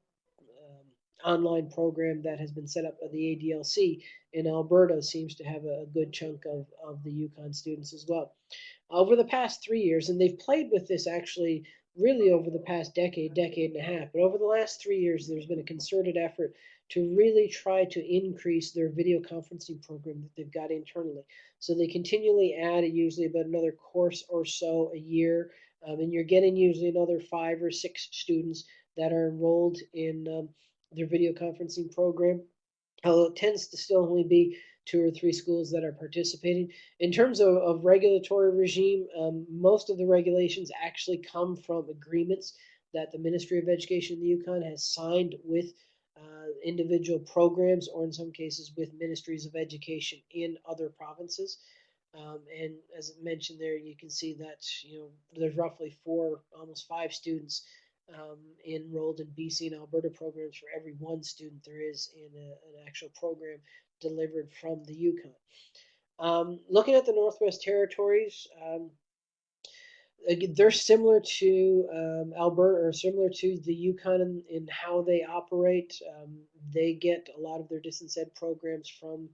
online program that has been set up by the ADLC in Alberta seems to have a, good chunk of, of the Yukon students as well. Over the past three years, and they've played with this actually really over the past decade, decade and a half, but over the last three years, there's been a concerted effort to really try to increase their video conferencing program that they've got internally. So they continually add usually about another course or so a year, um, and you're getting usually another five or six students that are enrolled in um, their video conferencing program. Although it tends to still only be two or three schools that are participating. In terms of, of regulatory regime, um, most of the regulations actually come from agreements that the Ministry of Education in the Yukon has signed with uh, individual programs or in some cases with ministries of education in other provinces. Um, and as mentioned there, you can see that you know there's roughly four, almost five students um, enrolled in BC and Alberta programs for every one student there is in a, an actual program delivered from the Yukon. Um, looking at the Northwest Territories, um, they're similar to um, Alberta or similar to the Yukon in, in how they operate. Um, they get a lot of their distance ed programs from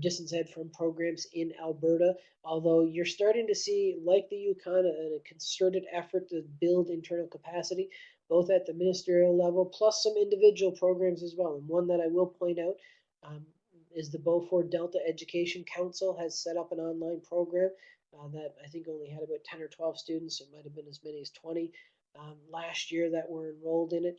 distance ed from programs in Alberta. Although you're starting to see, like the Yukon, a concerted effort to build internal capacity, both at the ministerial level, plus some individual programs as well. And one that I will point out um, is the Beaufort Delta Education Council has set up an online program uh, that I think only had about 10 or 12 students. It might have been as many as 20 um, last year that were enrolled in it.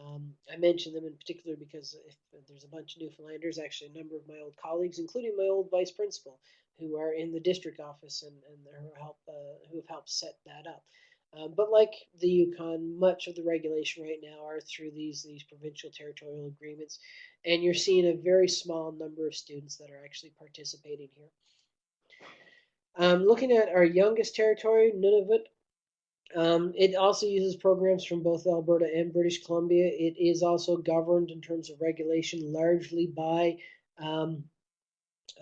Um, I mention them in particular because if there's a bunch of Newfoundlanders, actually a number of my old colleagues, including my old vice principal, who are in the district office and, and who, help, uh, who have helped set that up. Um, but like the Yukon, much of the regulation right now are through these these provincial territorial agreements, and you're seeing a very small number of students that are actually participating here. Um, looking at our youngest territory, Nunavut, um, it also uses programs from both Alberta and British Columbia. It is also governed in terms of regulation largely by um,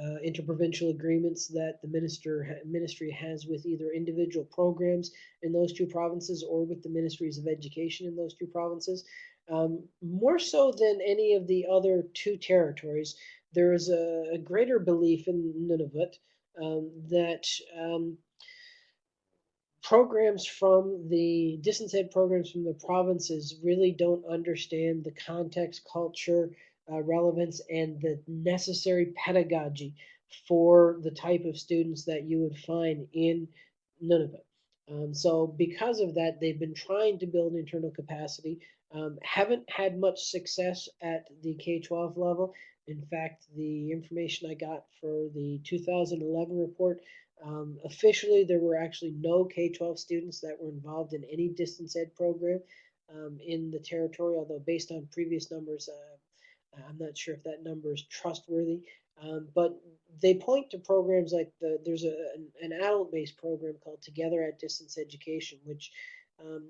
uh, interprovincial agreements that the minister ministry has with either individual programs in those two provinces or with the ministries of education in those two provinces. Um, more so than any of the other two territories, there is a, a greater belief in Nunavut um, that um, programs from the distance ed programs from the provinces really don't understand the context, culture, uh, relevance, and the necessary pedagogy for the type of students that you would find in Nunavut. Um, so because of that, they've been trying to build internal capacity, um, haven't had much success at the K-12 level. In fact, the information I got for the 2011 report, um, officially there were actually no K-12 students that were involved in any distance ed program um, in the territory, although based on previous numbers, uh, I'm not sure if that number is trustworthy. Um, but they point to programs like the, there's a, an, an adult-based program called Together at Distance Education, which um,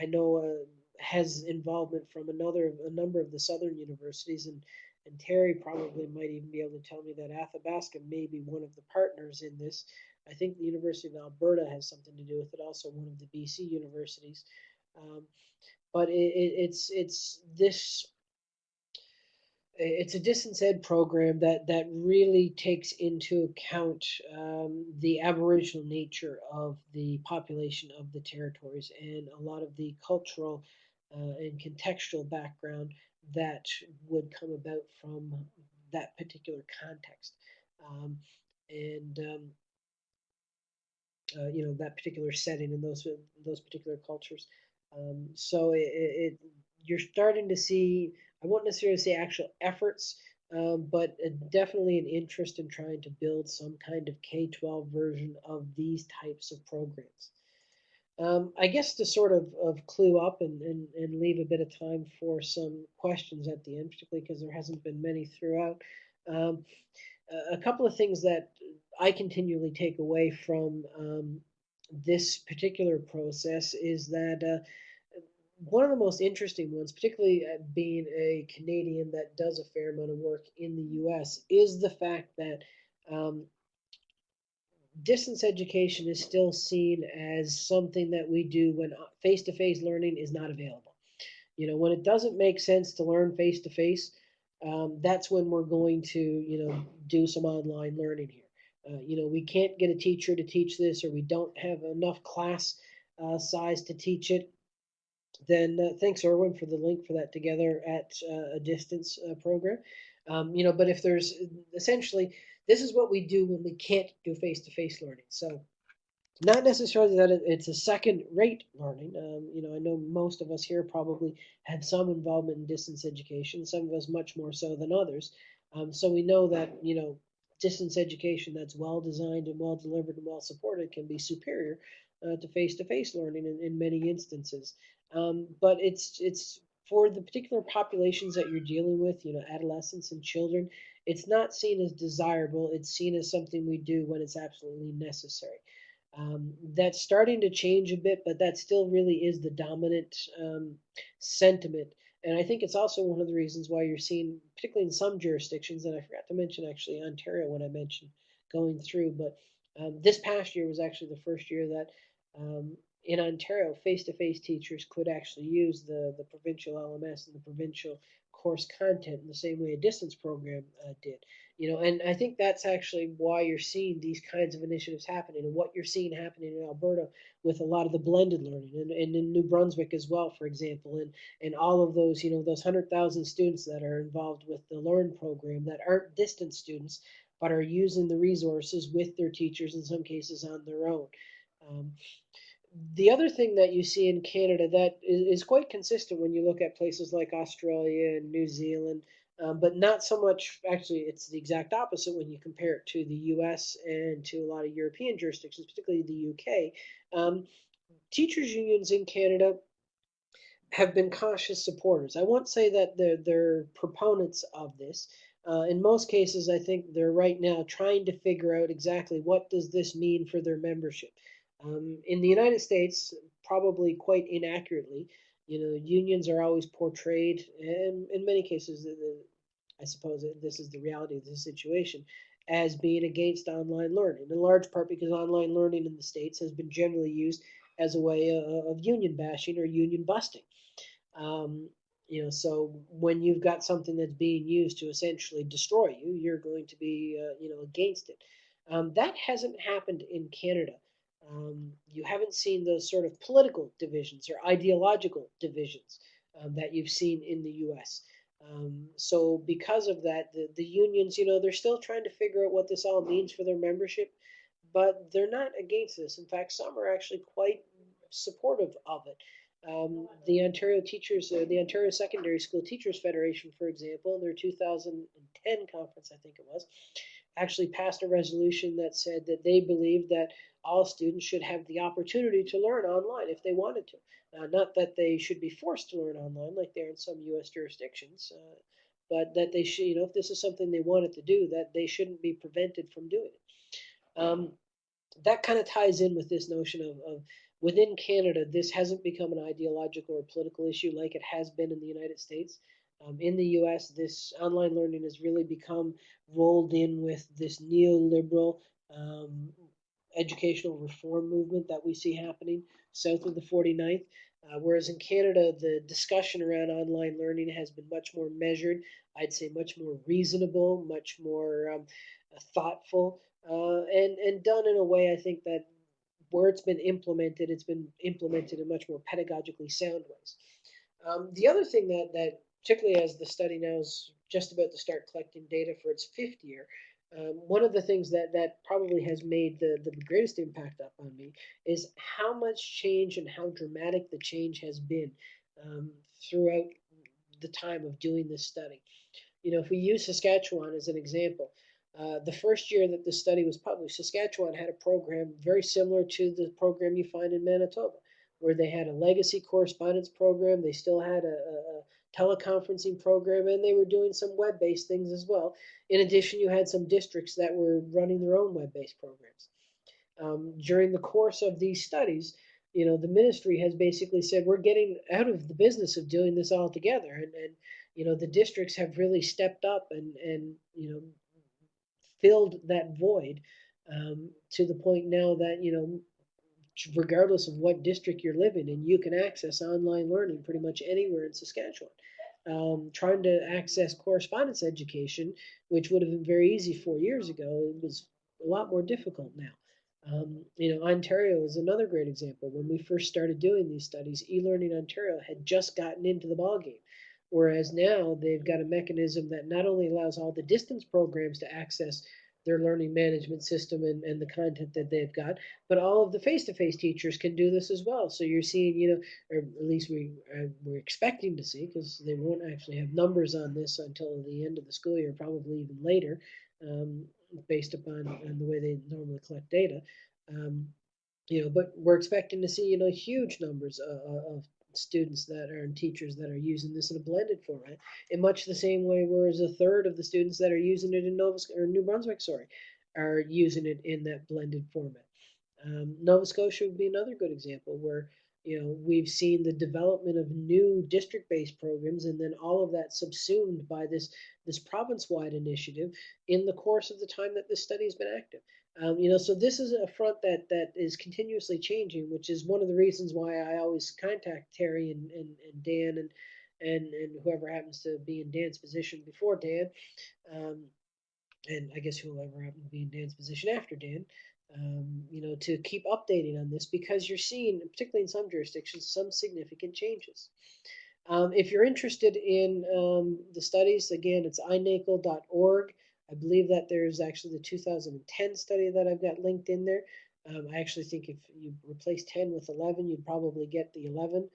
I know uh, has involvement from another a number of the southern universities, and and Terry probably might even be able to tell me that Athabasca may be one of the partners in this. I think the University of Alberta has something to do with it, also one of the BC universities. Um, but it, it, it's it's this it's a distance ed program that that really takes into account um, the aboriginal nature of the population of the territories and a lot of the cultural uh, and contextual background that would come about from that particular context um, and um, uh, you know that particular setting and those those particular cultures um, so it, it, you're starting to see I won't necessarily say actual efforts, um, but definitely an interest in trying to build some kind of K-12 version of these types of programs. Um, I guess to sort of, of clue up and, and, and leave a bit of time for some questions at the end, particularly because there hasn't been many throughout. Um, a couple of things that I continually take away from um, this particular process is that uh, one of the most interesting ones, particularly uh, being a Canadian that does a fair amount of work in the US, is the fact that um, distance education is still seen as something that we do when face to face learning is not available. You know, when it doesn't make sense to learn face to face, that's when we're going to, you know, do some online learning here. Uh, you know, we can't get a teacher to teach this, or we don't have enough class uh, size to teach it. Then uh, thanks, Erwin, for the link for that together at uh, a distance uh, program. Um, you know, but if there's essentially this is what we do when we can't do face-to-face learning. So not necessarily that it's a second-rate learning. Um, you know, I know most of us here probably had some involvement in distance education. Some of us much more so than others. Um, so we know that you know distance education that's well designed and well delivered and well supported can be superior uh, to face-to-face learning in, in many instances. Um, but it's it's for the particular populations that you're dealing with, you know, adolescents and children, it's not seen as desirable. It's seen as something we do when it's absolutely necessary. Um, that's starting to change a bit, but that still really is the dominant um, sentiment. And I think it's also one of the reasons why you're seeing, particularly in some jurisdictions, and I forgot to mention actually Ontario when I mentioned going through, but um, this past year was actually the first year that um, in Ontario, face-to-face teachers could actually use the, the provincial LMS and the provincial course content in the same way a distance program uh, did. You know, and I think that's actually why you're seeing these kinds of initiatives happening, and what you're seeing happening in Alberta with a lot of the blended learning, and, and in New Brunswick as well, for example, and and all of those, you know, those hundred thousand students that are involved with the Learn program that aren't distance students, but are using the resources with their teachers in some cases on their own. Um, the other thing that you see in Canada that is, is, quite consistent when you look at places like Australia and New Zealand, um, but not so much. Actually, it's the exact opposite when you compare it to the U.S. and to a lot of European jurisdictions, particularly the U.K. Um, teachers unions in Canada have been cautious supporters. I won't say that they're, they're proponents of this. Uh, in most cases, I think they're right now trying to figure out exactly what does this mean for their membership. Um, in the United States, probably quite inaccurately, you know, unions are always portrayed, and in many cases, I suppose this is the reality of the situation, as being against online learning, in large part because online learning in the States has been generally used as a way of union bashing or union busting. Um, you know, so when you've got something that's being used to essentially destroy you, you're going to be, uh, you know, against it. Um, that hasn't happened in Canada. Um, you haven't seen those sort of political divisions or ideological divisions um, that you've seen in the U.S. Um, so because of that, the, the unions, you know, they're still trying to figure out what this all means for their membership, but they're not against this. In fact, some are actually quite supportive of it. Um, the Ontario Teachers, uh, the Ontario Secondary School Teachers Federation, for example, in their 2010 conference, I think it was, actually passed a resolution that said that they believed that all students should have the opportunity to learn online if they wanted to. Uh, not that they should be forced to learn online like they are in some U.S. jurisdictions, uh, but that they should, you know, if this is something they wanted to do, that they shouldn't be prevented from doing it. Um, that kind of ties in with this notion of, of within Canada, this hasn't become an ideological or political issue like it has been in the United States. Um, in the US, this online learning has really become rolled in with this neoliberal um, educational reform movement that we see happening south of the 49th. Uh, whereas in Canada, the discussion around online learning has been much more measured, I'd say much more reasonable, much more um, thoughtful, uh, and, and done in a way I think that where it's been implemented, it's been implemented in much more pedagogically sound ways. Um, the other thing that, that, particularly as the study now is just about to start collecting data for its fifth year, um, one of the things that that probably has made the the greatest impact up on me is how much change and how dramatic the change has been um, throughout the time of doing this study. You know, if we use Saskatchewan as an example, uh, the first year that the study was published, Saskatchewan had a program very similar to the program you find in Manitoba, where they had a legacy correspondence program. They still had a, a teleconferencing program, and they were doing some web-based things as well. In addition, you had some districts that were running their own web-based programs. Um, during the course of these studies, you know, the ministry has basically said we're getting out of the business of doing this all together, and, and you know, the districts have really stepped up and and you know filled that void um, to the point now that you know regardless of what district you're living in, you can access online learning pretty much anywhere in Saskatchewan. Um, trying to access correspondence education, which would have been very easy four years ago, it was a lot more difficult now. Um, you know, Ontario is another great example. When we first started doing these studies, eLearning Ontario had just gotten into the ballgame. Whereas now they've got a mechanism that not only allows all the distance programs to access their learning management system and, and the content that they've got, but all of the face-to-face teachers can do this as well. So you're seeing, you know, or at least we uh, we're expecting to see, because they won't actually have numbers on this until the end of the school year, probably even later, um, based upon on the way they normally collect data. Um, you know, but we're expecting to see, you know, huge numbers of, of students that are and teachers that are using this in a blended format in much the same way whereas a third of the students that are using it in Nova or New Brunswick sorry are using it in that blended format. Um, Nova Scotia would be another good example where you know we've seen the development of new district-based programs and then all of that subsumed by this this province-wide initiative in the course of the time that this study has been active um, you know, so this is a front that that is continuously changing, which is one of the reasons why I always contact Terry and, and, and Dan and, and and whoever happens to be in Dan's position before Dan, um, and I guess whoever happens to be in Dan's position after Dan, um, you know, to keep updating on this because you're seeing, particularly in some jurisdictions, some significant changes. Um, if you're interested in um, the studies, again, it's inacol.org. I believe that there's actually the 2010 study that I've got linked in there. Um, I actually think if you replace 10 with 11, you'd probably get the 11,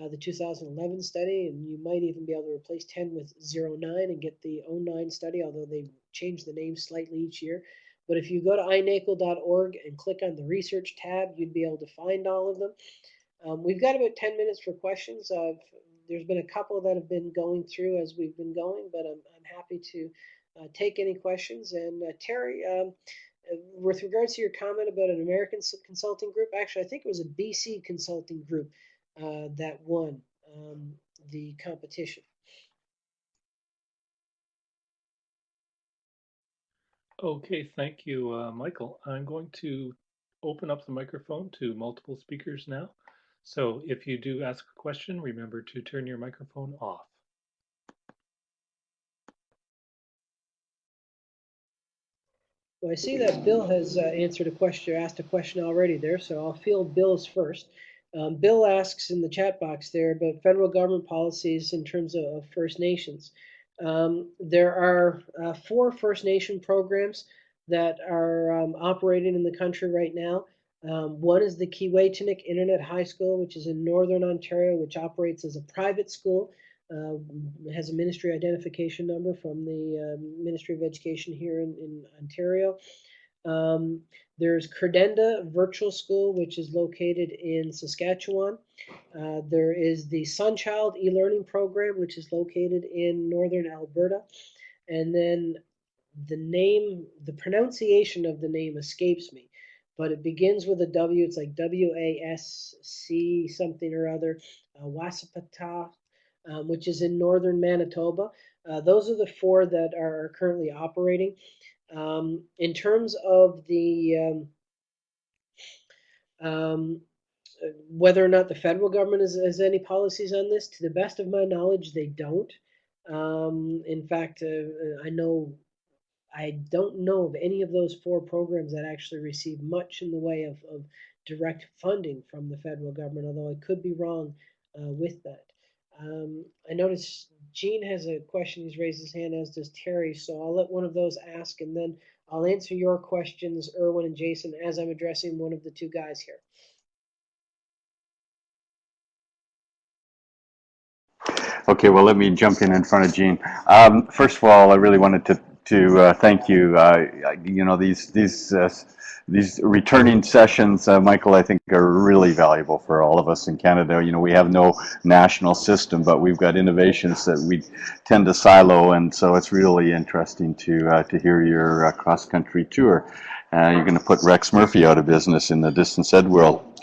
uh, the 2011 study, and you might even be able to replace 10 with 09 and get the 09 study, although they change the name slightly each year. But if you go to inacol.org and click on the research tab, you'd be able to find all of them. Um, we've got about 10 minutes for questions. there's been a couple that have been going through as we've been going, but I'm, I'm happy to take any questions. And uh, Terry, um, uh, with regards to your comment about an American consulting group, actually, I think it was a BC consulting group that won um, the competition. Okay, thank you, uh, Michael. I'm going to open up the microphone to multiple speakers now. So if you do ask a question, remember to turn your microphone off. Well, I see that Bill has uh, answered a question, asked a question already there, so I'll field Bill's first. Um, Bill asks in the chat box there about federal government policies in terms of, of First Nations. Um, there are uh, four First Nation programs that are um, operating in the country right now. Um, one is the Keewaytinook Internet High School, which is in Northern Ontario, which operates as a private school uh, has a ministry identification number from the uh, Ministry of Education here in, in Ontario. Um, there's Credenda Virtual School, which is located in Saskatchewan. Uh, there is the Sunchild e-learning program, which is located in northern Alberta. And then the name, the pronunciation of the name escapes me, but it begins with a W. It's like W-A-S-C something or other. Uh, Wasapata um, which is in northern Manitoba. Uh, those are the four that are currently operating. Um, in terms of the um, um, whether or not the federal government has, has, any policies on this, to the best of my knowledge, they don't. Um, in fact, uh, I know I don't know of any of those four programs that actually receive much in the way of, of direct funding from the federal government, although I could be wrong uh, with that. Um, I notice Gene has a question. He's raised his hand, as does Terry. So I'll let one of those ask, and then I'll answer your questions, Erwin and Jason, as I'm addressing one of the two guys here. Okay, well, let me jump in in front of Gene. Um, first of all, I really wanted to to uh, thank you. Uh, you know, these these uh, these returning sessions, uh, Michael, I think are really valuable for all of us in Canada. You know, we have no national system, but we've got innovations that we tend to silo, and so it's really interesting to uh, to hear your uh, cross-country tour. Uh, you're going to put Rex Murphy out of business in the distance ed world.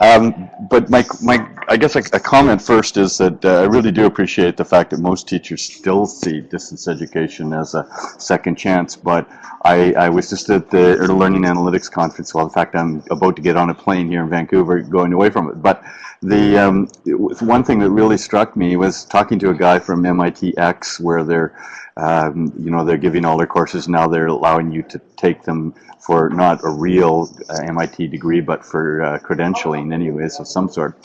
Um, but my, my, I guess a, a comment first is that uh, I really do appreciate the fact that most teachers still see distance education as a second chance. But I, I was just at the Learning Analytics Conference. Well, in fact, I'm about to get on a plane here in Vancouver going away from it. But the um, one thing that really struck me was talking to a guy from MITx where they're um, you know, they're giving all their courses now. They're allowing you to take them for not a real uh, MIT degree, but for uh, credentialing, anyways, of some sort.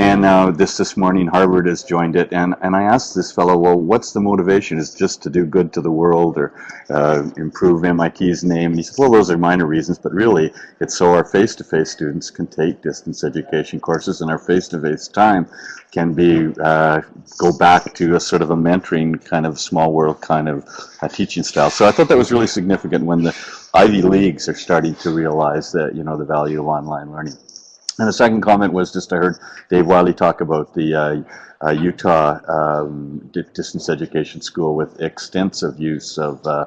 And uh, this this morning, Harvard has joined it, and and I asked this fellow, well, what's the motivation? Is just to do good to the world or uh, improve MIT's name? And he said, well, those are minor reasons, but really, it's so our face-to-face students can take distance education courses, and our face-to-face time can be uh, go back to a sort of a mentoring kind of small world kind of uh, teaching style. So I thought that was really significant when the Ivy Leagues are starting to realize that you know the value of online learning. And the second comment was just I heard Dave Wiley talk about the uh, uh, Utah um, distance education school with extensive use of uh,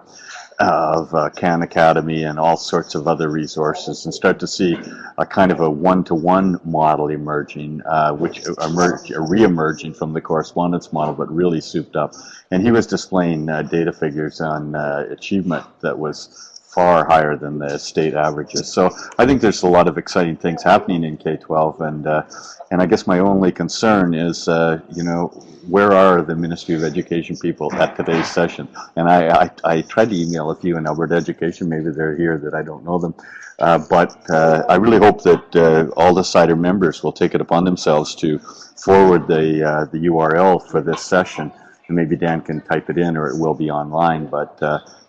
of uh, Khan Academy and all sorts of other resources, and start to see a kind of a one-to-one model emerging, uh, which emerge re-emerging from the correspondence model, but really souped up. And he was displaying uh, data figures on achievement that was far higher than the state averages. So I think there's a lot of exciting things happening in K-12, and uh, and I guess my only concern is, uh, you know, where are the Ministry of Education people at today's session? And I, I, I tried to email a few in Alberta Education, maybe they're here that I don't know them, uh, but uh, I really hope that uh, all the CIDER members will take it upon themselves to forward the, uh, the URL for this session, and maybe Dan can type it in or it will be online, but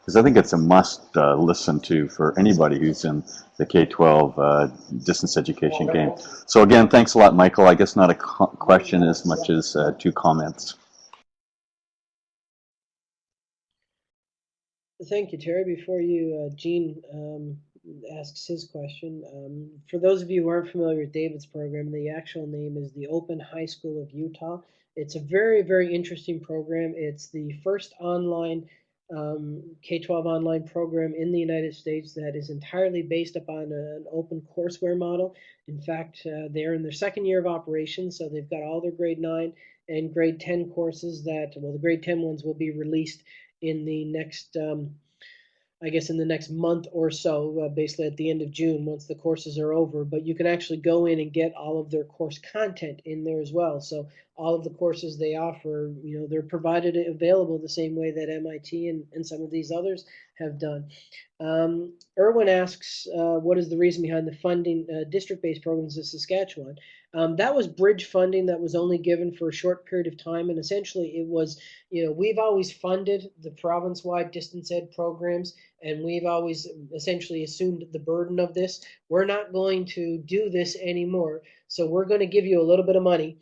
because I think it's a must uh, listen to for anybody who's in the K-12 uh, distance education game. So again, thanks a lot, Michael. I guess not a question as much as uh, two comments. Thank you, Terry. Before you, uh, Gene um, asks his question, um, for those of you who aren't familiar with David's program, the actual name is the Open High School of Utah. It's a very, very interesting program. It's the first online um, K-12 online program in the United States that is entirely based upon an open courseware model. In fact, uh, they're in their second year of operation, so they've got all their grade 9 and grade 10 courses that, well, the grade 10 ones will be released in the next um, I guess in the next month or so, uh, basically at the end of June, once the courses are over. But you can actually go in and get all of their course content in there as well. So all of the courses they offer, you know, they're provided available the same way that MIT and, and some of these others have done. Um, Erwin asks, uh, what is the reason behind the funding uh, district-based programs in Saskatchewan? Um, that was bridge funding that was only given for a short period of time, and essentially it was, you know, we've always funded the province-wide distance ed programs, and we've always essentially assumed the burden of this. We're not going to do this anymore, so we're going to give you a little bit of money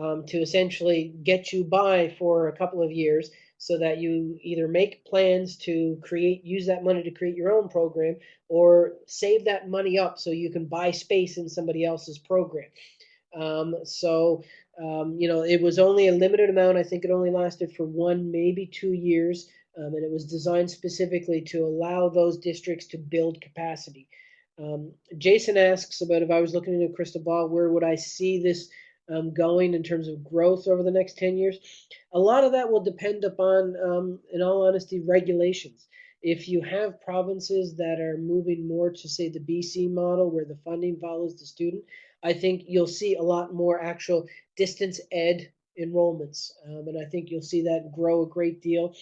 um, to essentially get you by for a couple of years so that you either make plans to create use that money to create your own program or save that money up so you can buy space in somebody else's program um, so um, you know it was only a limited amount i think it only lasted for one maybe two years um, and it was designed specifically to allow those districts to build capacity um, jason asks about if i was looking into a crystal ball where would i see this um, going in terms of growth over the next 10 years. A lot of that will depend upon, um, in all honesty, regulations. If you have provinces that are moving more to, say, the BC model where the funding follows the student, I think you'll see a lot more actual distance ed enrollments. Um, and I think you'll see that grow a great deal.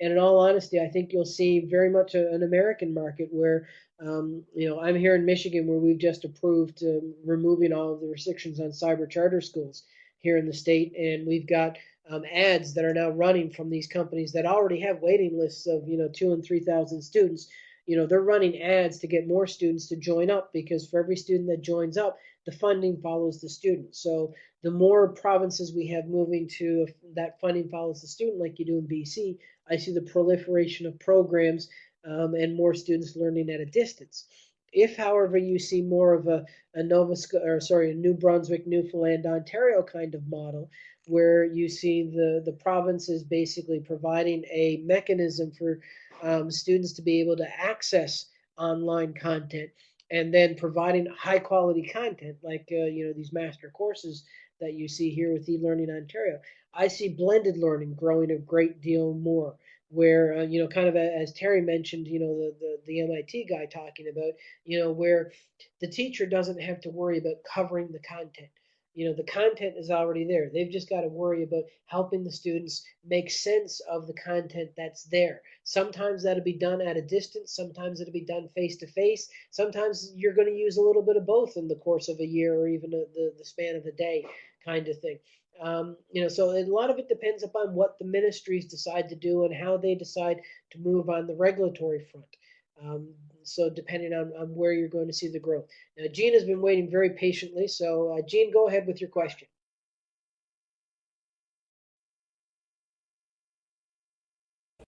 And in all honesty, I think you'll see very much a, an American market where um, you know, I'm here in Michigan where we've just approved um, removing all of the restrictions on cyber charter schools here in the state, and we've got um, ads that are now running from these companies that already have waiting lists of you know two and three thousand students. You know, they're running ads to get more students to join up because for every student that joins up, the funding follows the student. So the more provinces we have moving to that funding follows the student, like you do in BC, I see the proliferation of programs um, and more students learning at a distance. If, however, you see more of a, a Nova or sorry, a New Brunswick, Newfoundland, Ontario kind of model, where you see the the provinces basically providing a mechanism for um, students to be able to access online content and then providing high quality content like uh, you know these master courses that you see here with eLearning Ontario. I see blended learning growing a great deal more where uh, you know kind of as terry mentioned you know the, the the mit guy talking about you know where the teacher doesn't have to worry about covering the content you know the content is already there. They've just got to worry about helping the students make sense of the content that's there. Sometimes that'll be done at a distance sometimes it'll be done face to face sometimes you're going to use a little bit of both in the course of a year or even a, the, the span of a day kind of thing. Um, you know, so a lot of it depends upon what the ministries decide to do and how they decide to move on the regulatory front. Um, so depending on, on where you're going to see the growth. Now, Jean has been waiting very patiently. So uh, Jean, go ahead with your question.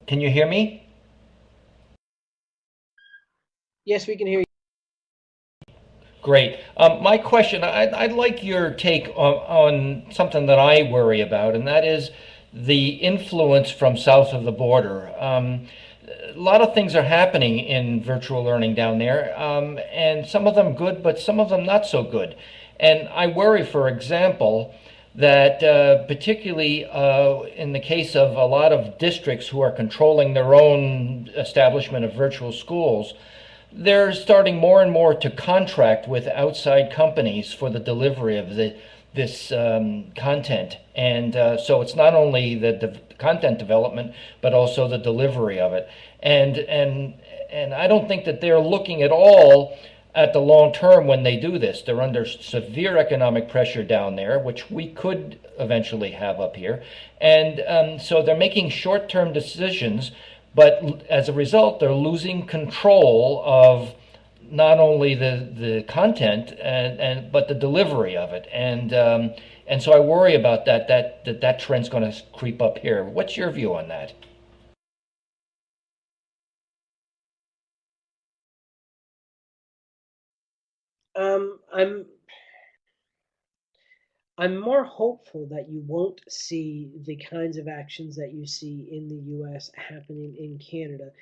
Can you hear me? Yes, we can hear you. Great. Um, my question, I'd, I'd like your take on, on something that I worry about, and that is the influence from south of the border. Um, a lot of things are happening in virtual learning down there, um, and some of them good, but some of them not so good. And I worry, for example, that uh, particularly uh, in the case of a lot of districts who are controlling their own establishment of virtual schools, they're starting more and more to contract with outside companies for the delivery of the this um, content. And uh, so it's not only the, the content development, but also the delivery of it. And and and I don't think that they're looking at all at the long term when they do this. They're under severe economic pressure down there, which we could eventually have up here. And um, so they're making short term decisions but as a result, they're losing control of not only the, the content and, and but the delivery of it. And um, and so I worry about that that that, that trend's going to creep up here. What's your view on that? Um, I'm I'm more hopeful that you won't see the kinds of actions that you see in the US happening in Canada,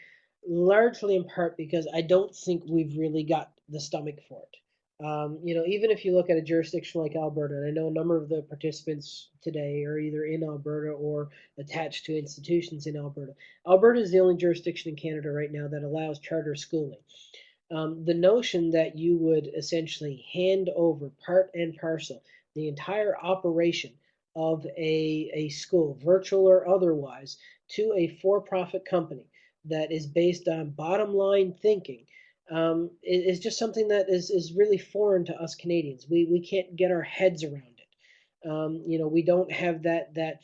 largely in part because I don't think we've really got the stomach for it. Um, you know, even if you look at a jurisdiction like Alberta, and I know a number of the participants today are either in Alberta or attached to institutions in Alberta. Alberta is the only jurisdiction in Canada right now that allows charter schooling. Um, the notion that you would essentially hand over part and parcel the entire operation of a, a school, virtual or otherwise, to a for profit company that is based on bottom line thinking um, is just something that is, is really foreign to us Canadians. We, we can't get our heads around it. Um, you know, we don't have that, that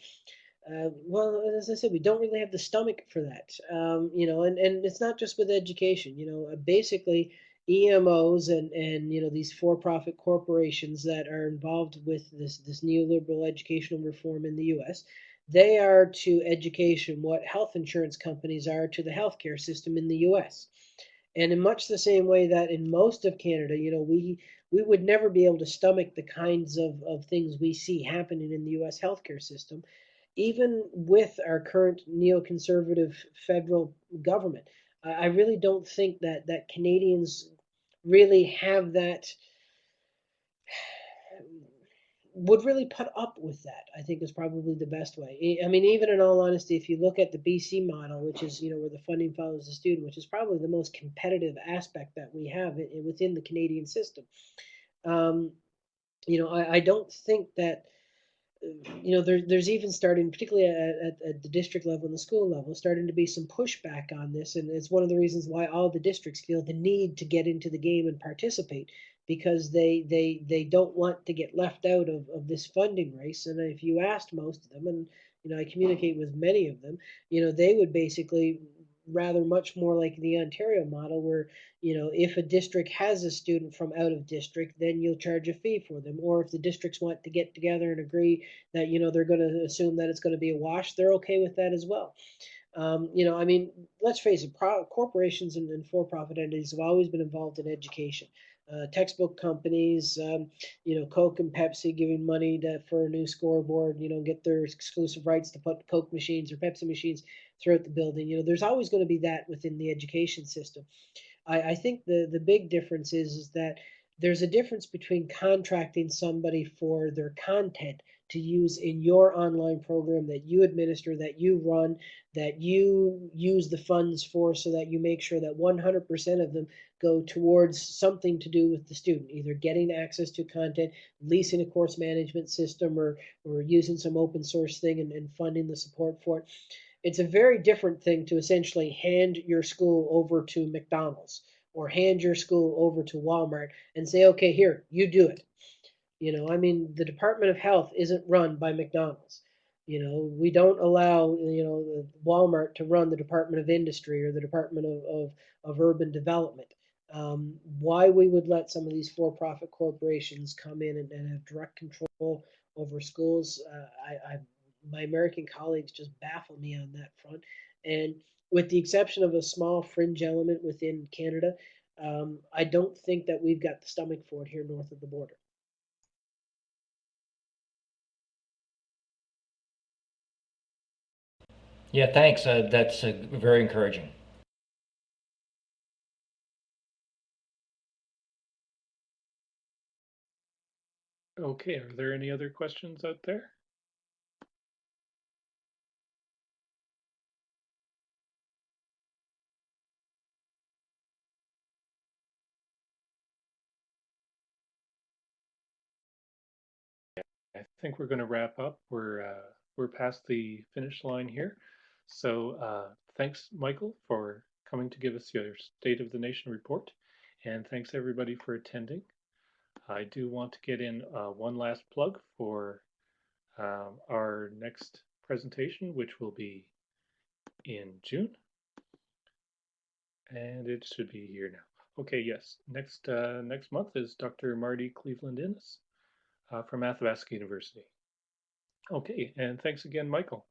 uh, well, as I said, we don't really have the stomach for that. Um, you know, and, and it's not just with education. You know, basically, EMOs and, and you know these for-profit corporations that are involved with this this neoliberal educational reform in the U.S. They are to education what health insurance companies are to the healthcare system in the U.S. And in much the same way that in most of Canada, you know, we we would never be able to stomach the kinds of, of things we see happening in the U.S. healthcare system, even with our current neoconservative federal government. I really don't think that that Canadians really have that would really put up with that i think is probably the best way i mean even in all honesty if you look at the bc model which is you know where the funding follows the student which is probably the most competitive aspect that we have within the canadian system um, you know I, I don't think that you know, there, there's even starting, particularly at, at, at, the district level and the school level, starting to be some pushback on this. And it's one of the reasons why all the districts feel the need to get into the game and participate because they they they don't want to get left out of, of this funding race. And if you asked most of them, and you know, I communicate with many of them, you know, they would basically rather much more like the Ontario model where, you know, if a district has a student from out of district, then you'll charge a fee for them. Or if the districts want to get together and agree that, you know, they're going to assume that it's going to be a wash, they're okay with that as well. Um, you know, I mean, let's face it, pro- corporations and, and for-profit entities have always been involved in education. Uh, textbook companies, um, you know, Coke and Pepsi giving money to, for a new scoreboard, you know, get their exclusive rights to put Coke machines or Pepsi machines throughout the building. You know, there's always going to be that within the education system. I, I think the the big difference is, is that there's a difference between contracting somebody for their content to use in your online program that you administer, that you run, that you use the funds for so that you make sure that 100% of them go towards something to do with the student, either getting access to content, leasing a course management system, or, or using some open source thing and, and funding the support for it. It's a very different thing to essentially hand your school over to McDonald's or hand your school over to Walmart and say, okay, here, you do it. You know, I mean, the Department of Health isn't run by McDonald's. You know, we don't allow, you know, Walmart to run the Department of Industry or the Department of, of, of Urban Development. Um, why we would let some of these for-profit corporations come in and, and have direct control over schools, uh, I, I, my American colleagues just baffle me on that front. And with the exception of a small fringe element within Canada, um, I don't think that we've got the stomach for it here north of the border. Yeah, thanks. Uh, that's uh, very encouraging. Okay, are there any other questions out there? I think we're going to wrap up. We're uh, we're past the finish line here. So uh, thanks, Michael, for coming to give us your State of the Nation report, and thanks everybody for attending. I do want to get in uh, one last plug for um, our next presentation, which will be in June, and it should be here now. Okay, yes, next uh, next month is Dr. Marty Cleveland Innes uh, from Athabasca University. Okay, and thanks again, Michael.